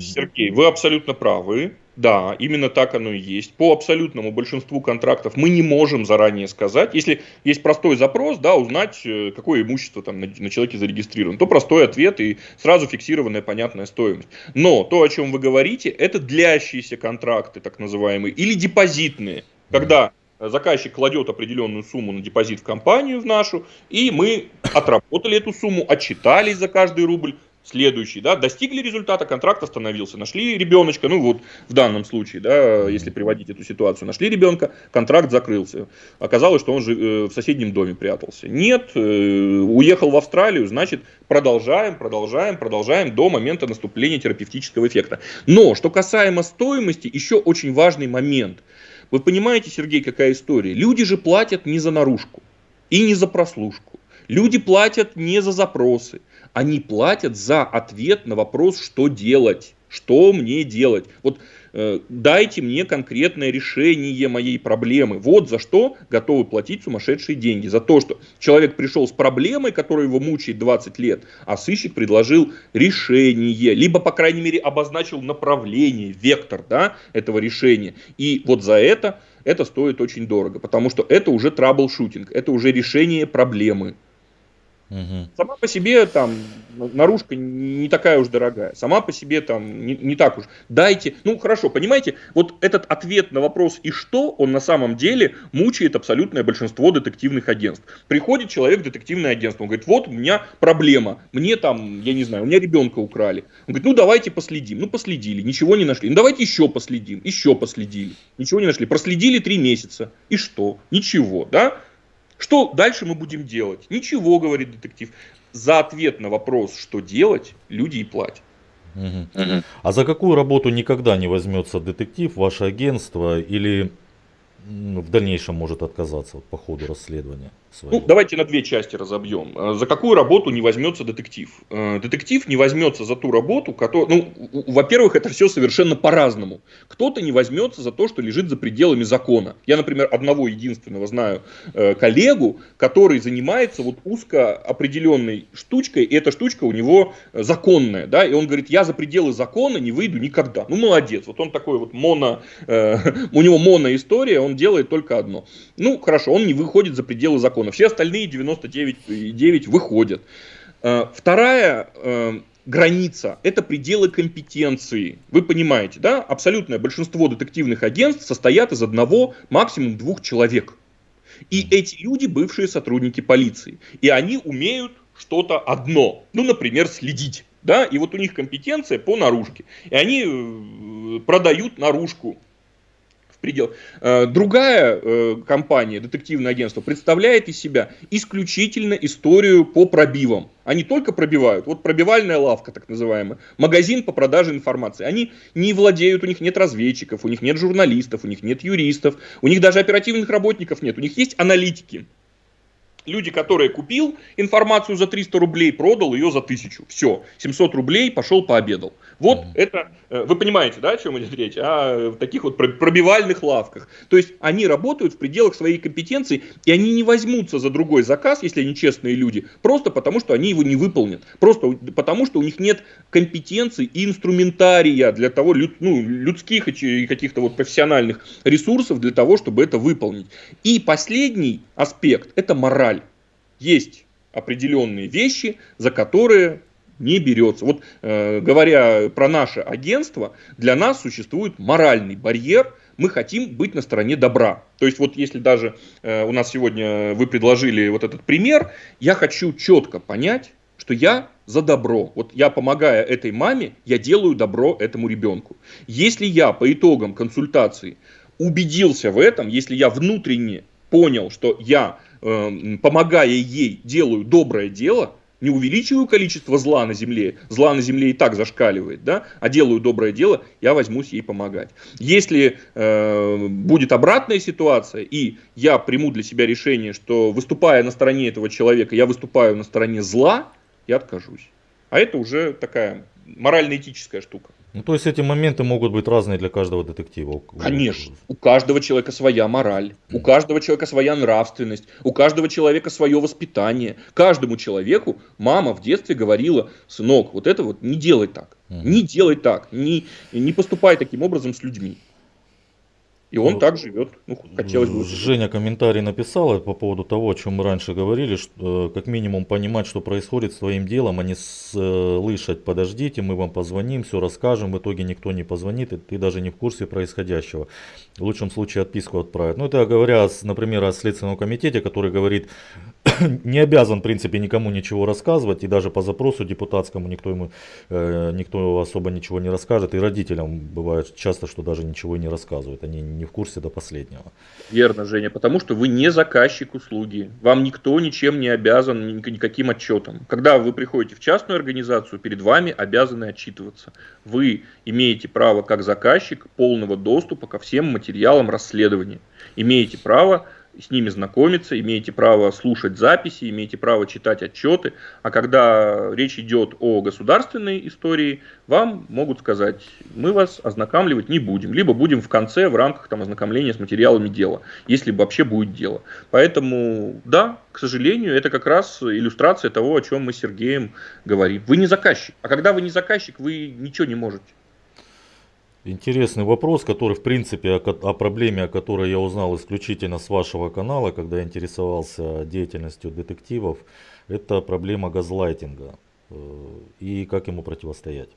Сергей, вы абсолютно правы. Да, именно так оно и есть. По абсолютному большинству контрактов мы не можем заранее сказать. Если есть простой запрос, да, узнать, э, какое имущество там на, на человеке зарегистрировано, то простой ответ и сразу фиксированная понятная стоимость. Но то, о чем вы говорите, это длящиеся контракты, так называемые, или депозитные, когда заказчик кладет определенную сумму на депозит в компанию, в нашу, и мы отработали эту сумму, отчитались за каждый рубль, следующий, да, достигли результата, контракт остановился, нашли ребеночка, ну вот в данном случае, да, если приводить эту ситуацию, нашли ребенка, контракт закрылся, оказалось, что он же э, в соседнем доме прятался. Нет, э, уехал в Австралию, значит, продолжаем, продолжаем, продолжаем до момента наступления терапевтического эффекта. Но, что касаемо стоимости, еще очень важный момент. Вы понимаете, Сергей, какая история? Люди же платят не за наружку и не за прослушку. Люди платят не за запросы они платят за ответ на вопрос, что делать, что мне делать. Вот э, дайте мне конкретное решение моей проблемы. Вот за что готовы платить сумасшедшие деньги. За то, что человек пришел с проблемой, которая его мучает 20 лет, а сыщик предложил решение, либо, по крайней мере, обозначил направление, вектор да, этого решения. И вот за это это стоит очень дорого, потому что это уже трабл-шутинг, это уже решение проблемы. Угу. Сама по себе там наружка не такая уж дорогая. Сама по себе там не, не так уж. Дайте, ну хорошо, понимаете, вот этот ответ на вопрос и что, он на самом деле мучает абсолютное большинство детективных агентств. Приходит человек в детективное агентство, он говорит, вот у меня проблема, мне там, я не знаю, у меня ребенка украли. Он говорит, ну давайте последим. Ну последили, ничего не нашли. Ну давайте еще последим, еще последили. Ничего не нашли. Проследили три месяца. И что? Ничего, да? Что дальше мы будем делать? Ничего, говорит детектив. За ответ на вопрос, что делать, люди и платят. Угу. Угу. А за какую работу никогда не возьмется детектив, ваше агентство или в дальнейшем может отказаться по ходу расследования? Своего. Ну, давайте на две части разобьем. Э, за какую работу не возьмется детектив? Э, детектив не возьмется за ту работу, которую... Ну, во-первых, это все совершенно по-разному. Кто-то не возьмется за то, что лежит за пределами закона. Я, например, одного единственного знаю э, коллегу, который занимается вот узко определенной штучкой, и эта штучка у него законная, да, и он говорит, я за пределы закона не выйду никогда. Ну, молодец. Вот он такой вот моно... у него моно-история, он делает только одно. Ну, хорошо, он не выходит за пределы закона. Все остальные 99,9 выходят. Э, вторая э, граница – это пределы компетенции. Вы понимаете, да? Абсолютное большинство детективных агентств состоят из одного, максимум двух человек. И эти люди бывшие сотрудники полиции. И они умеют что-то одно. Ну, например, следить. Да? И вот у них компетенция по наружке. И они э, продают наружку предел. Э, другая э, компания, детективное агентство, представляет из себя исключительно историю по пробивам. Они только пробивают. Вот пробивальная лавка, так называемая. Магазин по продаже информации. Они не владеют, у них нет разведчиков, у них нет журналистов, у них нет юристов, у них даже оперативных работников нет. У них есть аналитики. Люди, которые купил информацию за 300 рублей, продал ее за 1000. Все, 700 рублей, пошел пообедал. Вот mm-hmm. это, э, вы понимаете, да, о чем идет речь? О таких вот пробивальных лавках. То есть они работают в пределах своей компетенции, и они не возьмутся за другой заказ, если они честные люди, просто потому что они его не выполнят. Просто потому что у них нет компетенции и инструментария для того, ну, людских и каких-то вот профессиональных ресурсов для того, чтобы это выполнить. И последний аспект – это мораль. Есть определенные вещи, за которые не берется. Вот э, говоря про наше агентство, для нас существует моральный барьер, мы хотим быть на стороне добра. То есть вот если даже э, у нас сегодня вы предложили вот этот пример, я хочу четко понять, что я за добро. Вот я помогая этой маме, я делаю добро этому ребенку. Если я по итогам консультации убедился в этом, если я внутренне понял, что я, помогая ей, делаю доброе дело, не увеличиваю количество зла на земле, зла на земле и так зашкаливает, да, а делаю доброе дело, я возьмусь ей помогать. Если э, будет обратная ситуация, и я приму для себя решение, что выступая на стороне этого человека, я выступаю на стороне зла, я откажусь. А это уже такая морально-этическая штука. Ну, то есть эти моменты могут быть разные для каждого детектива. Конечно. У каждого человека своя мораль, у каждого человека своя нравственность, у каждого человека свое воспитание. Каждому человеку мама в детстве говорила, сынок, вот это вот не делай так, не делай так, не, не поступай таким образом с людьми. И он ну, так живет. Ну, хотелось бы. Женя комментарий написала по поводу того, о чем мы раньше говорили, что э, как минимум понимать, что происходит с твоим делом, а не слышать, подождите, мы вам позвоним, все расскажем, в итоге никто не позвонит, и ты даже не в курсе происходящего. В лучшем случае отписку отправят. Ну, это говоря, например, о Следственном комитете, который говорит, не обязан, в принципе, никому ничего рассказывать, и даже по запросу депутатскому никто ему, э, никто особо ничего не расскажет, и родителям бывает часто, что даже ничего не рассказывают, они не в курсе до последнего. Верно, Женя, потому что вы не заказчик услуги, вам никто ничем не обязан никаким отчетом. Когда вы приходите в частную организацию, перед вами обязаны отчитываться. Вы имеете право, как заказчик, полного доступа ко всем материалам расследования. Имеете право с ними знакомиться, имеете право слушать записи, имеете право читать отчеты, а когда речь идет о государственной истории, вам могут сказать, мы вас ознакомливать не будем, либо будем в конце в рамках там, ознакомления с материалами дела, если вообще будет дело. Поэтому, да, к сожалению, это как раз иллюстрация того, о чем мы с Сергеем говорим. Вы не заказчик, а когда вы не заказчик, вы ничего не можете. Интересный вопрос, который в принципе о, о проблеме, о которой я узнал исключительно с вашего канала, когда интересовался деятельностью детективов, это проблема газлайтинга э, и как ему противостоять.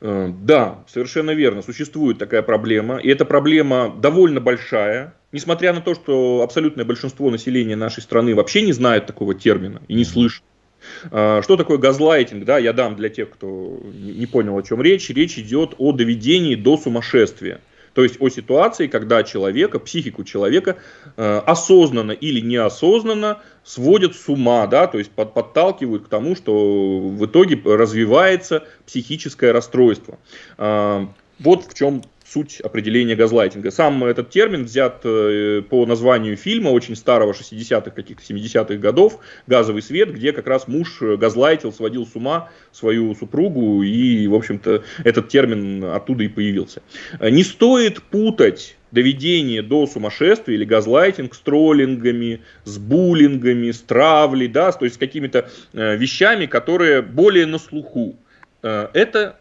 Э, да, совершенно верно. Существует такая проблема. И эта проблема довольно большая. Несмотря на то, что абсолютное большинство населения нашей страны вообще не знает такого термина и не слышит. А, что такое газлайтинг? Да, я дам для тех, кто не понял, о чем речь. Речь идет о доведении до сумасшествия. То есть о ситуации, когда человека, психику человека э, осознанно или неосознанно сводят с ума, да, то есть под, подталкивают к тому, что в итоге развивается психическое расстройство. Э, вот в чем суть определения газлайтинга. Сам этот термин взят э, по названию фильма очень старого 60-х, каких-то 70-х годов «Газовый свет», где как раз муж газлайтил, сводил с ума свою супругу, и, в общем-то, этот термин оттуда и появился. Не стоит путать доведение до сумасшествия или газлайтинг с троллингами, с буллингами, с травлей, да, то есть с какими-то э, вещами, которые более на слуху. Э, это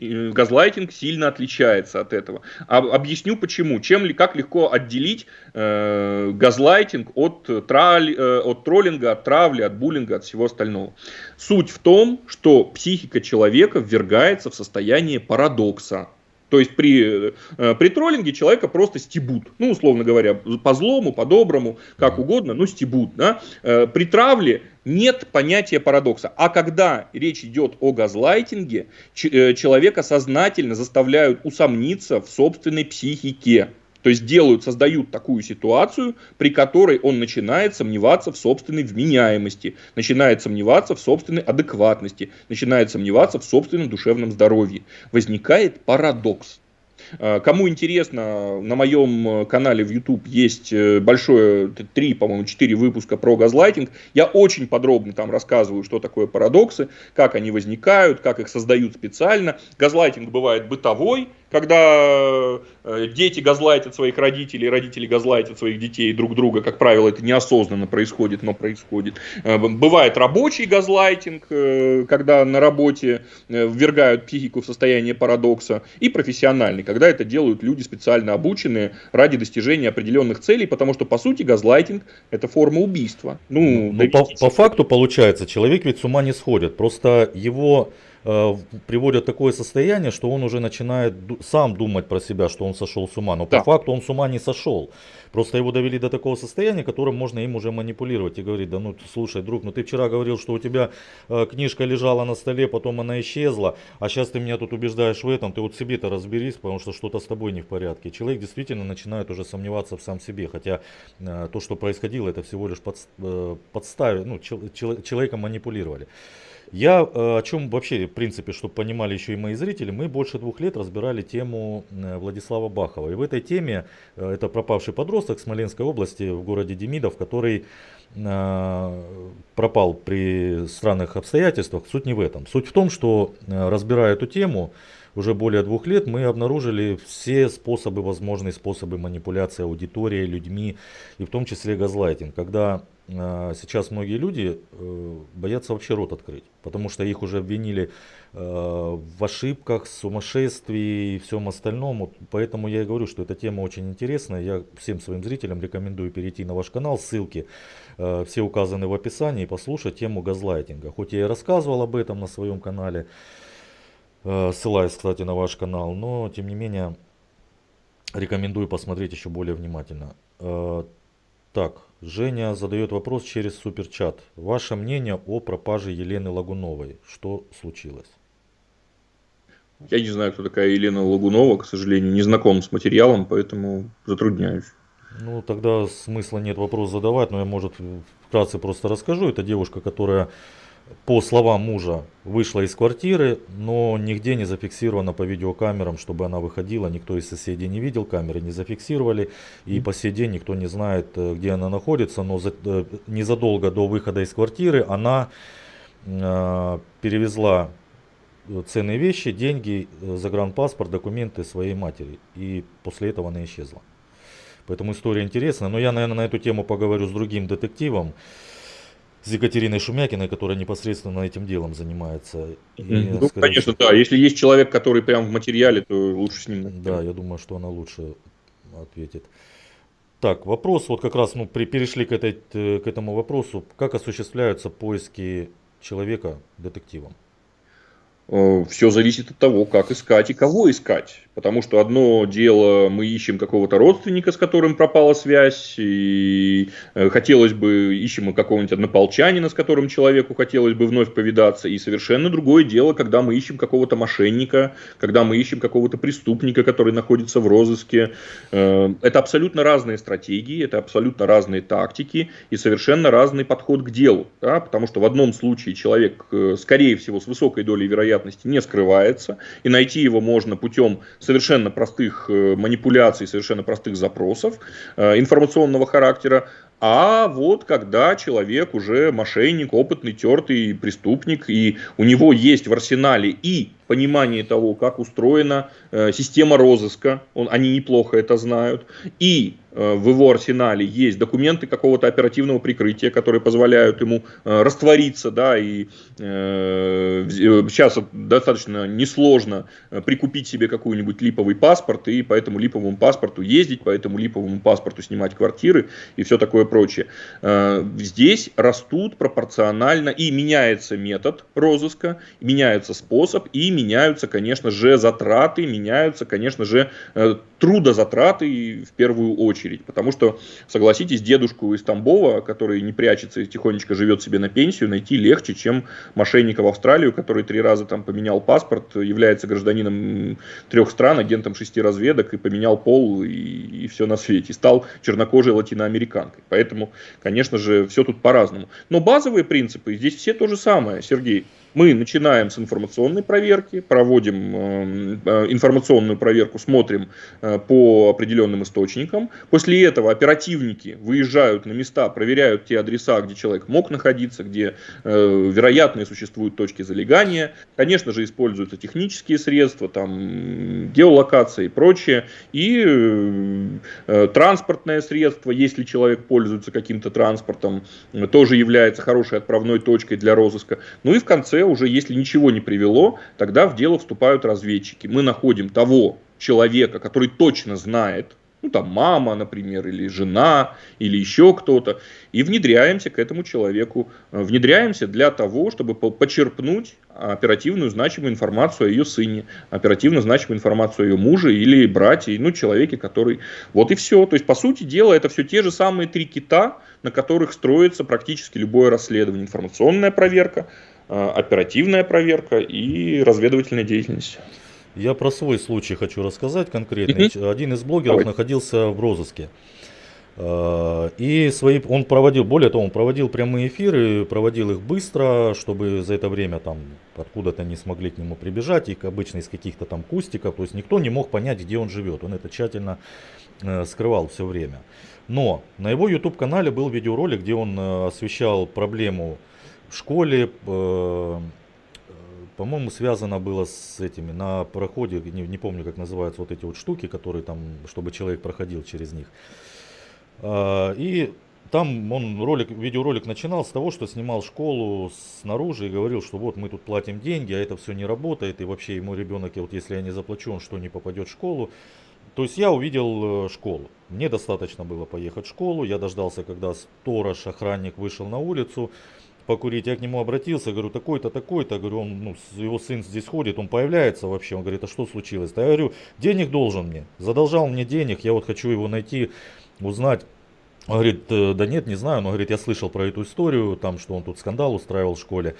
газлайтинг сильно отличается от этого. А, объясню почему. Чем ли, как легко отделить э, газлайтинг от, траль, э, от троллинга, от травли, от буллинга, от всего остального. Суть в том, что психика человека ввергается в состояние парадокса. То есть при, э, при троллинге человека просто стебут. Ну, условно говоря, по злому, по доброму, как угодно, но стебут. Да? Э, при травле нет понятия парадокса. А когда речь идет о газлайтинге, э, человека сознательно заставляют усомниться в собственной психике. То есть делают, создают такую ситуацию, при которой он начинает сомневаться в собственной вменяемости, начинает сомневаться в собственной адекватности, начинает сомневаться в собственном душевном здоровье. Возникает парадокс. А, кому интересно, на моем канале в YouTube есть э, большое, три, по-моему, четыре выпуска про газлайтинг. Я очень подробно там рассказываю, что такое парадоксы, как они возникают, как их создают специально. Газлайтинг бывает бытовой, когда э, дети газлайтят своих родителей, родители газлайтят своих детей друг друга, как правило, это неосознанно происходит, но происходит. Э, бывает рабочий газлайтинг, э, когда на работе ввергают психику в состояние парадокса, и профессиональный, когда это делают люди специально обученные ради достижения определенных целей, потому что, по сути, газлайтинг – это форма убийства. Ну, ну по, по факту получается, человек ведь с ума не сходит, просто его Э, приводят такое состояние, что он уже начинает сам думать про себя, что он сошел с ума. Но да. по факту он с ума не сошел. Просто его довели до такого состояния, которым можно им уже манипулировать и говорить, да ну слушай, друг, ну ты вчера говорил, что у тебя э, книжка лежала на столе, потом она исчезла, а сейчас ты меня тут убеждаешь в этом, ты вот себе-то разберись, потому что что-то с тобой не в порядке. Человек действительно начинает уже сомневаться в сам себе, хотя э, то, что происходило, это всего лишь под, э, подставили, ну, чел, чел, человеком манипулировали. Я э, о чем вообще, в принципе, чтобы понимали еще и мои зрители, мы больше двух лет разбирали тему э, Владислава Бахова. И в этой теме, э, это пропавший подросток Смоленской области в городе Демидов, который пропал при странных обстоятельствах. Суть не в этом. Суть в том, что разбирая эту тему, уже более двух лет мы обнаружили все способы, возможные способы манипуляции аудиторией, людьми, и в том числе газлайтинг. Когда сейчас многие люди э, боятся вообще рот открыть, потому что их уже обвинили э, в ошибках, сумасшествии и всем остальном. Поэтому я и говорю, что эта тема очень интересная. Я всем своим зрителям рекомендую перейти на ваш канал. Ссылки э, все указаны в описании и послушать тему газлайтинга. Хоть я и рассказывал об этом на своем канале, ссылаюсь, кстати, на ваш канал, но тем не менее рекомендую посмотреть еще более внимательно. Так, Женя задает вопрос через суперчат. Ваше мнение о пропаже Елены Лагуновой. Что случилось? Я не знаю, кто такая Елена Лагунова, к сожалению, не знаком с материалом, поэтому затрудняюсь. Ну, тогда смысла нет вопрос задавать, но я, может, вкратце просто расскажу. Это девушка, которая, по словам мужа, вышла из квартиры, но нигде не зафиксирована по видеокамерам, чтобы она выходила. Никто из соседей не видел, камеры не зафиксировали. И по сей день никто не знает, э, где она находится. Но за, э, незадолго до выхода из квартиры она э, перевезла ценные вещи, деньги, э, загранпаспорт, документы своей матери. И после этого она исчезла. Поэтому история интересная. Но я, наверное, на эту тему поговорю с другим детективом, с Екатериной Шумякиной, которая непосредственно этим делом занимается. И, ну, конечно, всего... да. Если есть человек, который прям в материале, то лучше с ним. Да, я думаю, что она лучше ответит. Так, вопрос, вот как раз ну, при, перешли к, этой, к этому вопросу. Как осуществляются поиски человека детективом? Э, Все зависит от того, как искать и кого искать. Потому что одно дело, мы ищем какого-то родственника, с которым пропала связь, и э, хотелось бы, ищем какого-нибудь однополчанина, с которым человеку хотелось бы вновь повидаться. И совершенно другое дело, когда мы ищем какого-то мошенника, когда мы ищем какого-то преступника, который находится в розыске. Э, это абсолютно разные стратегии, это абсолютно разные тактики и совершенно разный подход к делу. Да? Потому что в одном случае человек, скорее всего, с высокой долей вероятности не скрывается, и найти его можно путем совершенно простых э, манипуляций, совершенно простых запросов э, информационного характера, а вот когда человек уже мошенник, опытный, тертый преступник, и у него есть в арсенале и понимание того, как устроена э, система розыска, он, они неплохо это знают, и в его арсенале есть документы какого-то оперативного прикрытия, которые позволяют ему э, раствориться, да, и э, сейчас достаточно несложно э, прикупить себе какой-нибудь липовый паспорт, и по этому липовому паспорту ездить, по этому липовому паспорту снимать квартиры и все такое прочее. Э, здесь растут пропорционально и меняется метод розыска, меняется способ, и меняются, конечно же, затраты, меняются, конечно же, э, трудозатраты в первую очередь. Потому что, согласитесь, дедушку из Тамбова, который не прячется и тихонечко живет себе на пенсию, найти легче, чем мошенника в Австралию, который три раза там поменял паспорт, является гражданином трех стран, агентом шести разведок и поменял пол и, и все на свете. Стал чернокожей латиноамериканкой. Поэтому, конечно же, все тут по-разному. Но базовые принципы здесь все то же самое, Сергей. Мы начинаем с информационной проверки, проводим э, э, информационную проверку, смотрим э, по определенным источникам. После этого оперативники выезжают на места, проверяют те адреса, где человек мог находиться, где вероятные существуют точки залегания. Конечно же, используются технические средства, там, геолокация и прочее. И транспортное средство, если человек пользуется каким-то транспортом, тоже является хорошей отправной точкой для розыска. Ну и в конце уже если ничего не привело, тогда в дело вступают разведчики. Мы находим того человека, который точно знает, ну там мама, например, или жена, или еще кто-то, и внедряемся к этому человеку. Э, внедряемся для того, чтобы почерпнуть оперативную значимую информацию о ее сыне, оперативно значимую информацию о ее муже или брате, ну человеке, который... Вот и все. То есть, по сути дела, это все те же самые три кита, на которых строится практически любое расследование. Информационная проверка, оперативная проверка и разведывательная деятельность. Я про свой случай хочу рассказать конкретно. Один из блогеров Давай. находился в розыске. Э, и свои, он проводил, более того, он проводил прямые эфиры, проводил их быстро, чтобы за это время там откуда-то не смогли к нему прибежать, и обычно из каких-то там кустиков, то есть никто не мог понять, где он живет. Он это тщательно э, скрывал все время. Но на его YouTube канале был видеоролик, где он освещал проблему в школе, э, по-моему, связано было с этими, на проходе, не, не помню, как называются вот эти вот штуки, которые там, чтобы человек проходил через них. А, и там он ролик, видеоролик начинал с того, что снимал школу снаружи и говорил, что вот мы тут платим деньги, а это все не работает, и вообще ему ребенок, вот если я не заплачу, он что, не попадет в школу. То есть я увидел э, школу. Мне достаточно было поехать в школу, я дождался, когда сторож, охранник вышел на улицу, покурить. Я к нему обратился, говорю, такой-то, такой-то, говорю, он, ну, его сын здесь ходит, он появляется вообще, он говорит, а что случилось? -то? Я говорю, денег должен мне, задолжал мне денег, я вот хочу его найти, узнать, Он говорит, «Э, да нет, не знаю, но говорит, я слышал про эту историю, там, что он тут скандал устраивал в школе.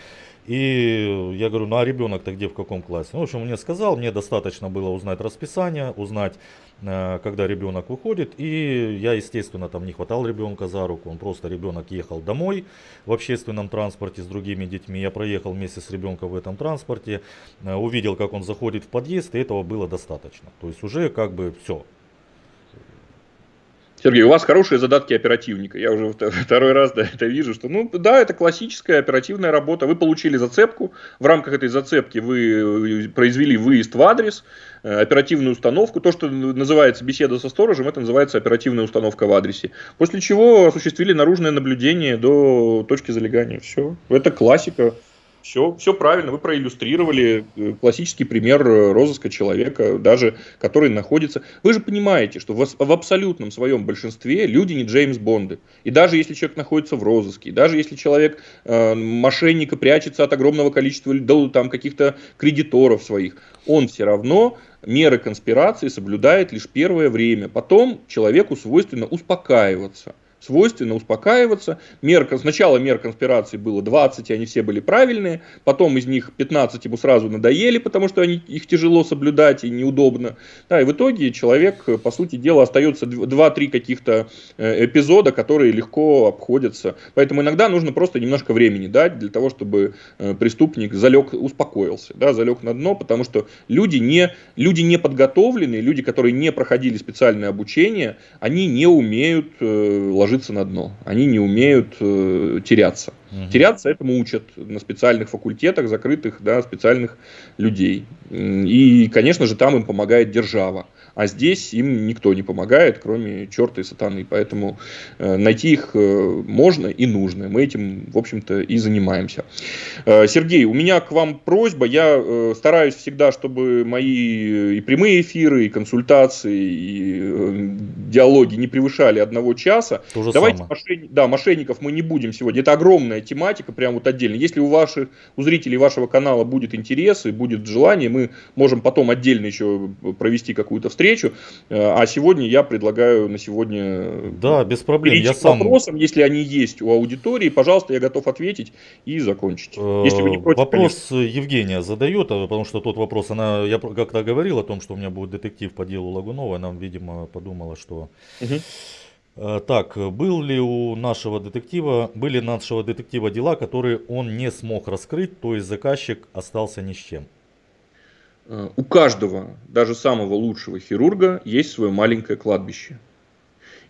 И я говорю, ну а ребенок-то где, в каком классе? Ну, в общем, он мне сказал, мне достаточно было узнать расписание, узнать, когда ребенок выходит. И я, естественно, там не хватал ребенка за руку, он просто, ребенок ехал домой в общественном транспорте с другими детьми. Я проехал вместе с ребенком в этом транспорте, э, увидел, как он заходит в подъезд, и этого было достаточно. То есть уже как бы все, Сергей, у вас хорошие задатки оперативника. Я уже второй раз да, это вижу, что, ну, да, это классическая оперативная работа. Вы получили зацепку, в рамках этой зацепки вы э, произвели выезд в адрес, э, оперативную установку. То, что называется беседа со сторожем, это называется оперативная установка в адресе. После чего осуществили наружное наблюдение до точки залегания. Все. Это классика все, все правильно, вы проиллюстрировали э, классический пример э, розыска человека, даже который находится... Вы же понимаете, что в, в абсолютном своем большинстве люди не Джеймс Бонды. И даже если человек находится в розыске, даже если человек э, мошенника прячется от огромного количества там, каких-то кредиторов своих, он все равно меры конспирации соблюдает лишь первое время. Потом человеку свойственно успокаиваться свойственно успокаиваться. Мер, сначала мер конспирации было 20, и они все были правильные. Потом из них 15 ему сразу надоели, потому что они, их тяжело соблюдать и неудобно. Да, и в итоге человек, по сути дела, остается 2-3 каких-то э, эпизода, которые легко обходятся. Поэтому иногда нужно просто немножко времени дать для того, чтобы э, преступник залег, успокоился, да, залег на дно, потому что люди не, люди не подготовленные, люди, которые не проходили специальное обучение, они не умеют э, ложиться ложиться на дно. Они не умеют э, теряться. Угу. Теряться этому учат на специальных факультетах, закрытых, да, специальных людей. И, конечно же, там им помогает держава. А здесь им никто не помогает, кроме черта и сатаны. Поэтому э, найти их э, можно и нужно. Мы этим, в общем-то, и занимаемся. Э, Сергей, у меня к вам просьба. Я стараюсь всегда, чтобы мои и прямые эфиры, и консультации, и диалоги не превышали одного часа. То же Давайте самое. мошенни... да, мошенников мы не будем сегодня. Это огромная тематика, прям вот отдельно. Если у ваших, у зрителей вашего канала будет интерес и будет желание, мы можем потом отдельно еще провести какую-то встречу встречу. Э, а сегодня я предлагаю на сегодня э, да, без проблем. Я сам... вопросам, если они есть у аудитории, пожалуйста, я готов ответить и закончить. Если вы не против, вопрос конечно. Евгения задает, а, потому что тот вопрос, она, я как-то говорил о том, что у меня будет детектив по делу Лагунова, она, видимо, подумала, что... Угу. Так, был ли у нашего детектива, были нашего детектива дела, которые он не смог раскрыть, то есть заказчик остался ни с чем? Э, у каждого, даже самого лучшего хирурга, есть свое маленькое кладбище.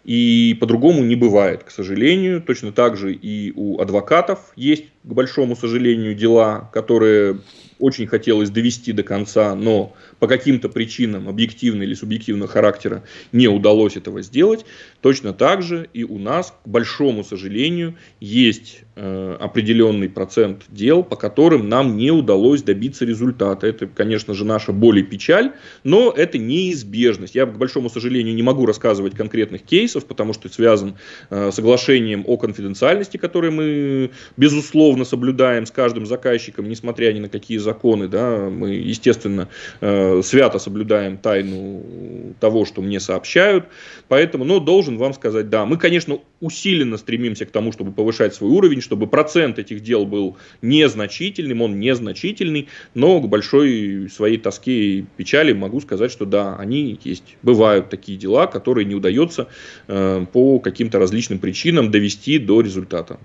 И по-другому не бывает, к сожалению. Точно так же и у адвокатов есть, к большому сожалению, дела, которые очень хотелось довести до конца, но по каким-то причинам объективного или субъективного характера не удалось этого сделать. Точно так же и у нас, к большому сожалению, есть определенный процент дел, по которым нам не удалось добиться результата. Это, конечно же, наша боль и печаль, но это неизбежность. Я, к большому сожалению, не могу рассказывать конкретных кейсов, потому что это связан э, соглашением о конфиденциальности, которое мы, безусловно, соблюдаем с каждым заказчиком, несмотря ни на какие законы. Да, мы, естественно, э, свято соблюдаем тайну того, что мне сообщают. Поэтому, но должен вам сказать, да, мы, конечно, усиленно стремимся к тому, чтобы повышать свой уровень, чтобы процент этих дел был незначительным, он незначительный, но к большой своей тоске и печали могу сказать, что да, они есть. Бывают такие дела, которые не удается э, по каким-то различным причинам довести до результата.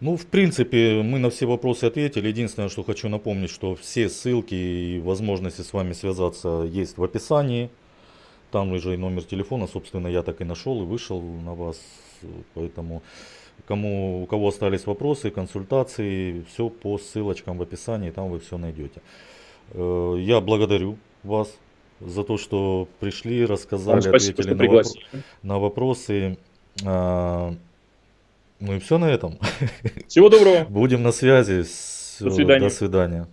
Ну, в принципе, мы на все вопросы ответили. Единственное, что хочу напомнить, что все ссылки и возможности с вами связаться есть в описании. Там уже и номер телефона, собственно, я так и нашел и вышел на вас. Поэтому, кому, у кого остались вопросы, консультации, все по ссылочкам в описании, там вы все найдете. Э, я благодарю вас за то, что пришли, рассказали, спасибо, ответили на, вопро на вопросы. А, ну и все на этом. Всего доброго. Будем на связи. До свидания. До свидания.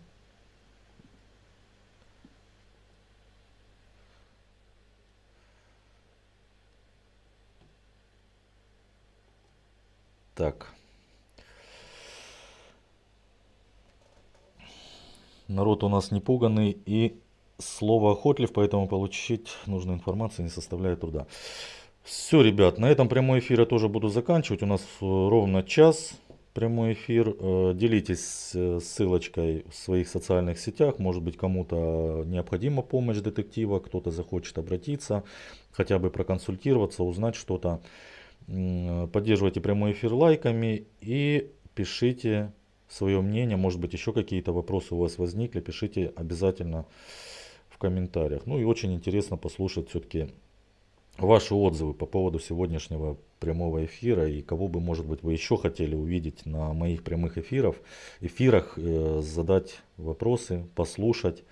Так. Народ у нас не пуганный и слово охотлив, поэтому получить нужную информацию не составляет труда. Все, ребят, на этом прямой эфир я тоже буду заканчивать. У нас э, ровно час прямой эфир. Э, Делитесь э, ссылочкой в своих социальных сетях. Может быть, кому-то необходима помощь детектива, кто-то захочет обратиться, хотя бы проконсультироваться, узнать что-то. Поддерживайте прямой эфир лайками и пишите свое мнение. Может быть, еще какие-то вопросы у вас возникли. Пишите обязательно в комментариях. Ну и очень интересно послушать все-таки ваши отзывы по поводу сегодняшнего прямого эфира и кого бы, может быть, вы еще хотели увидеть на моих прямых эфиров, эфирах, э, задать вопросы, послушать.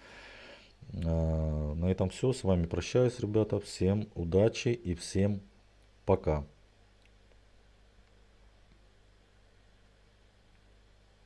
Э, на этом все. С вами прощаюсь, ребята. Всем удачи и всем пока.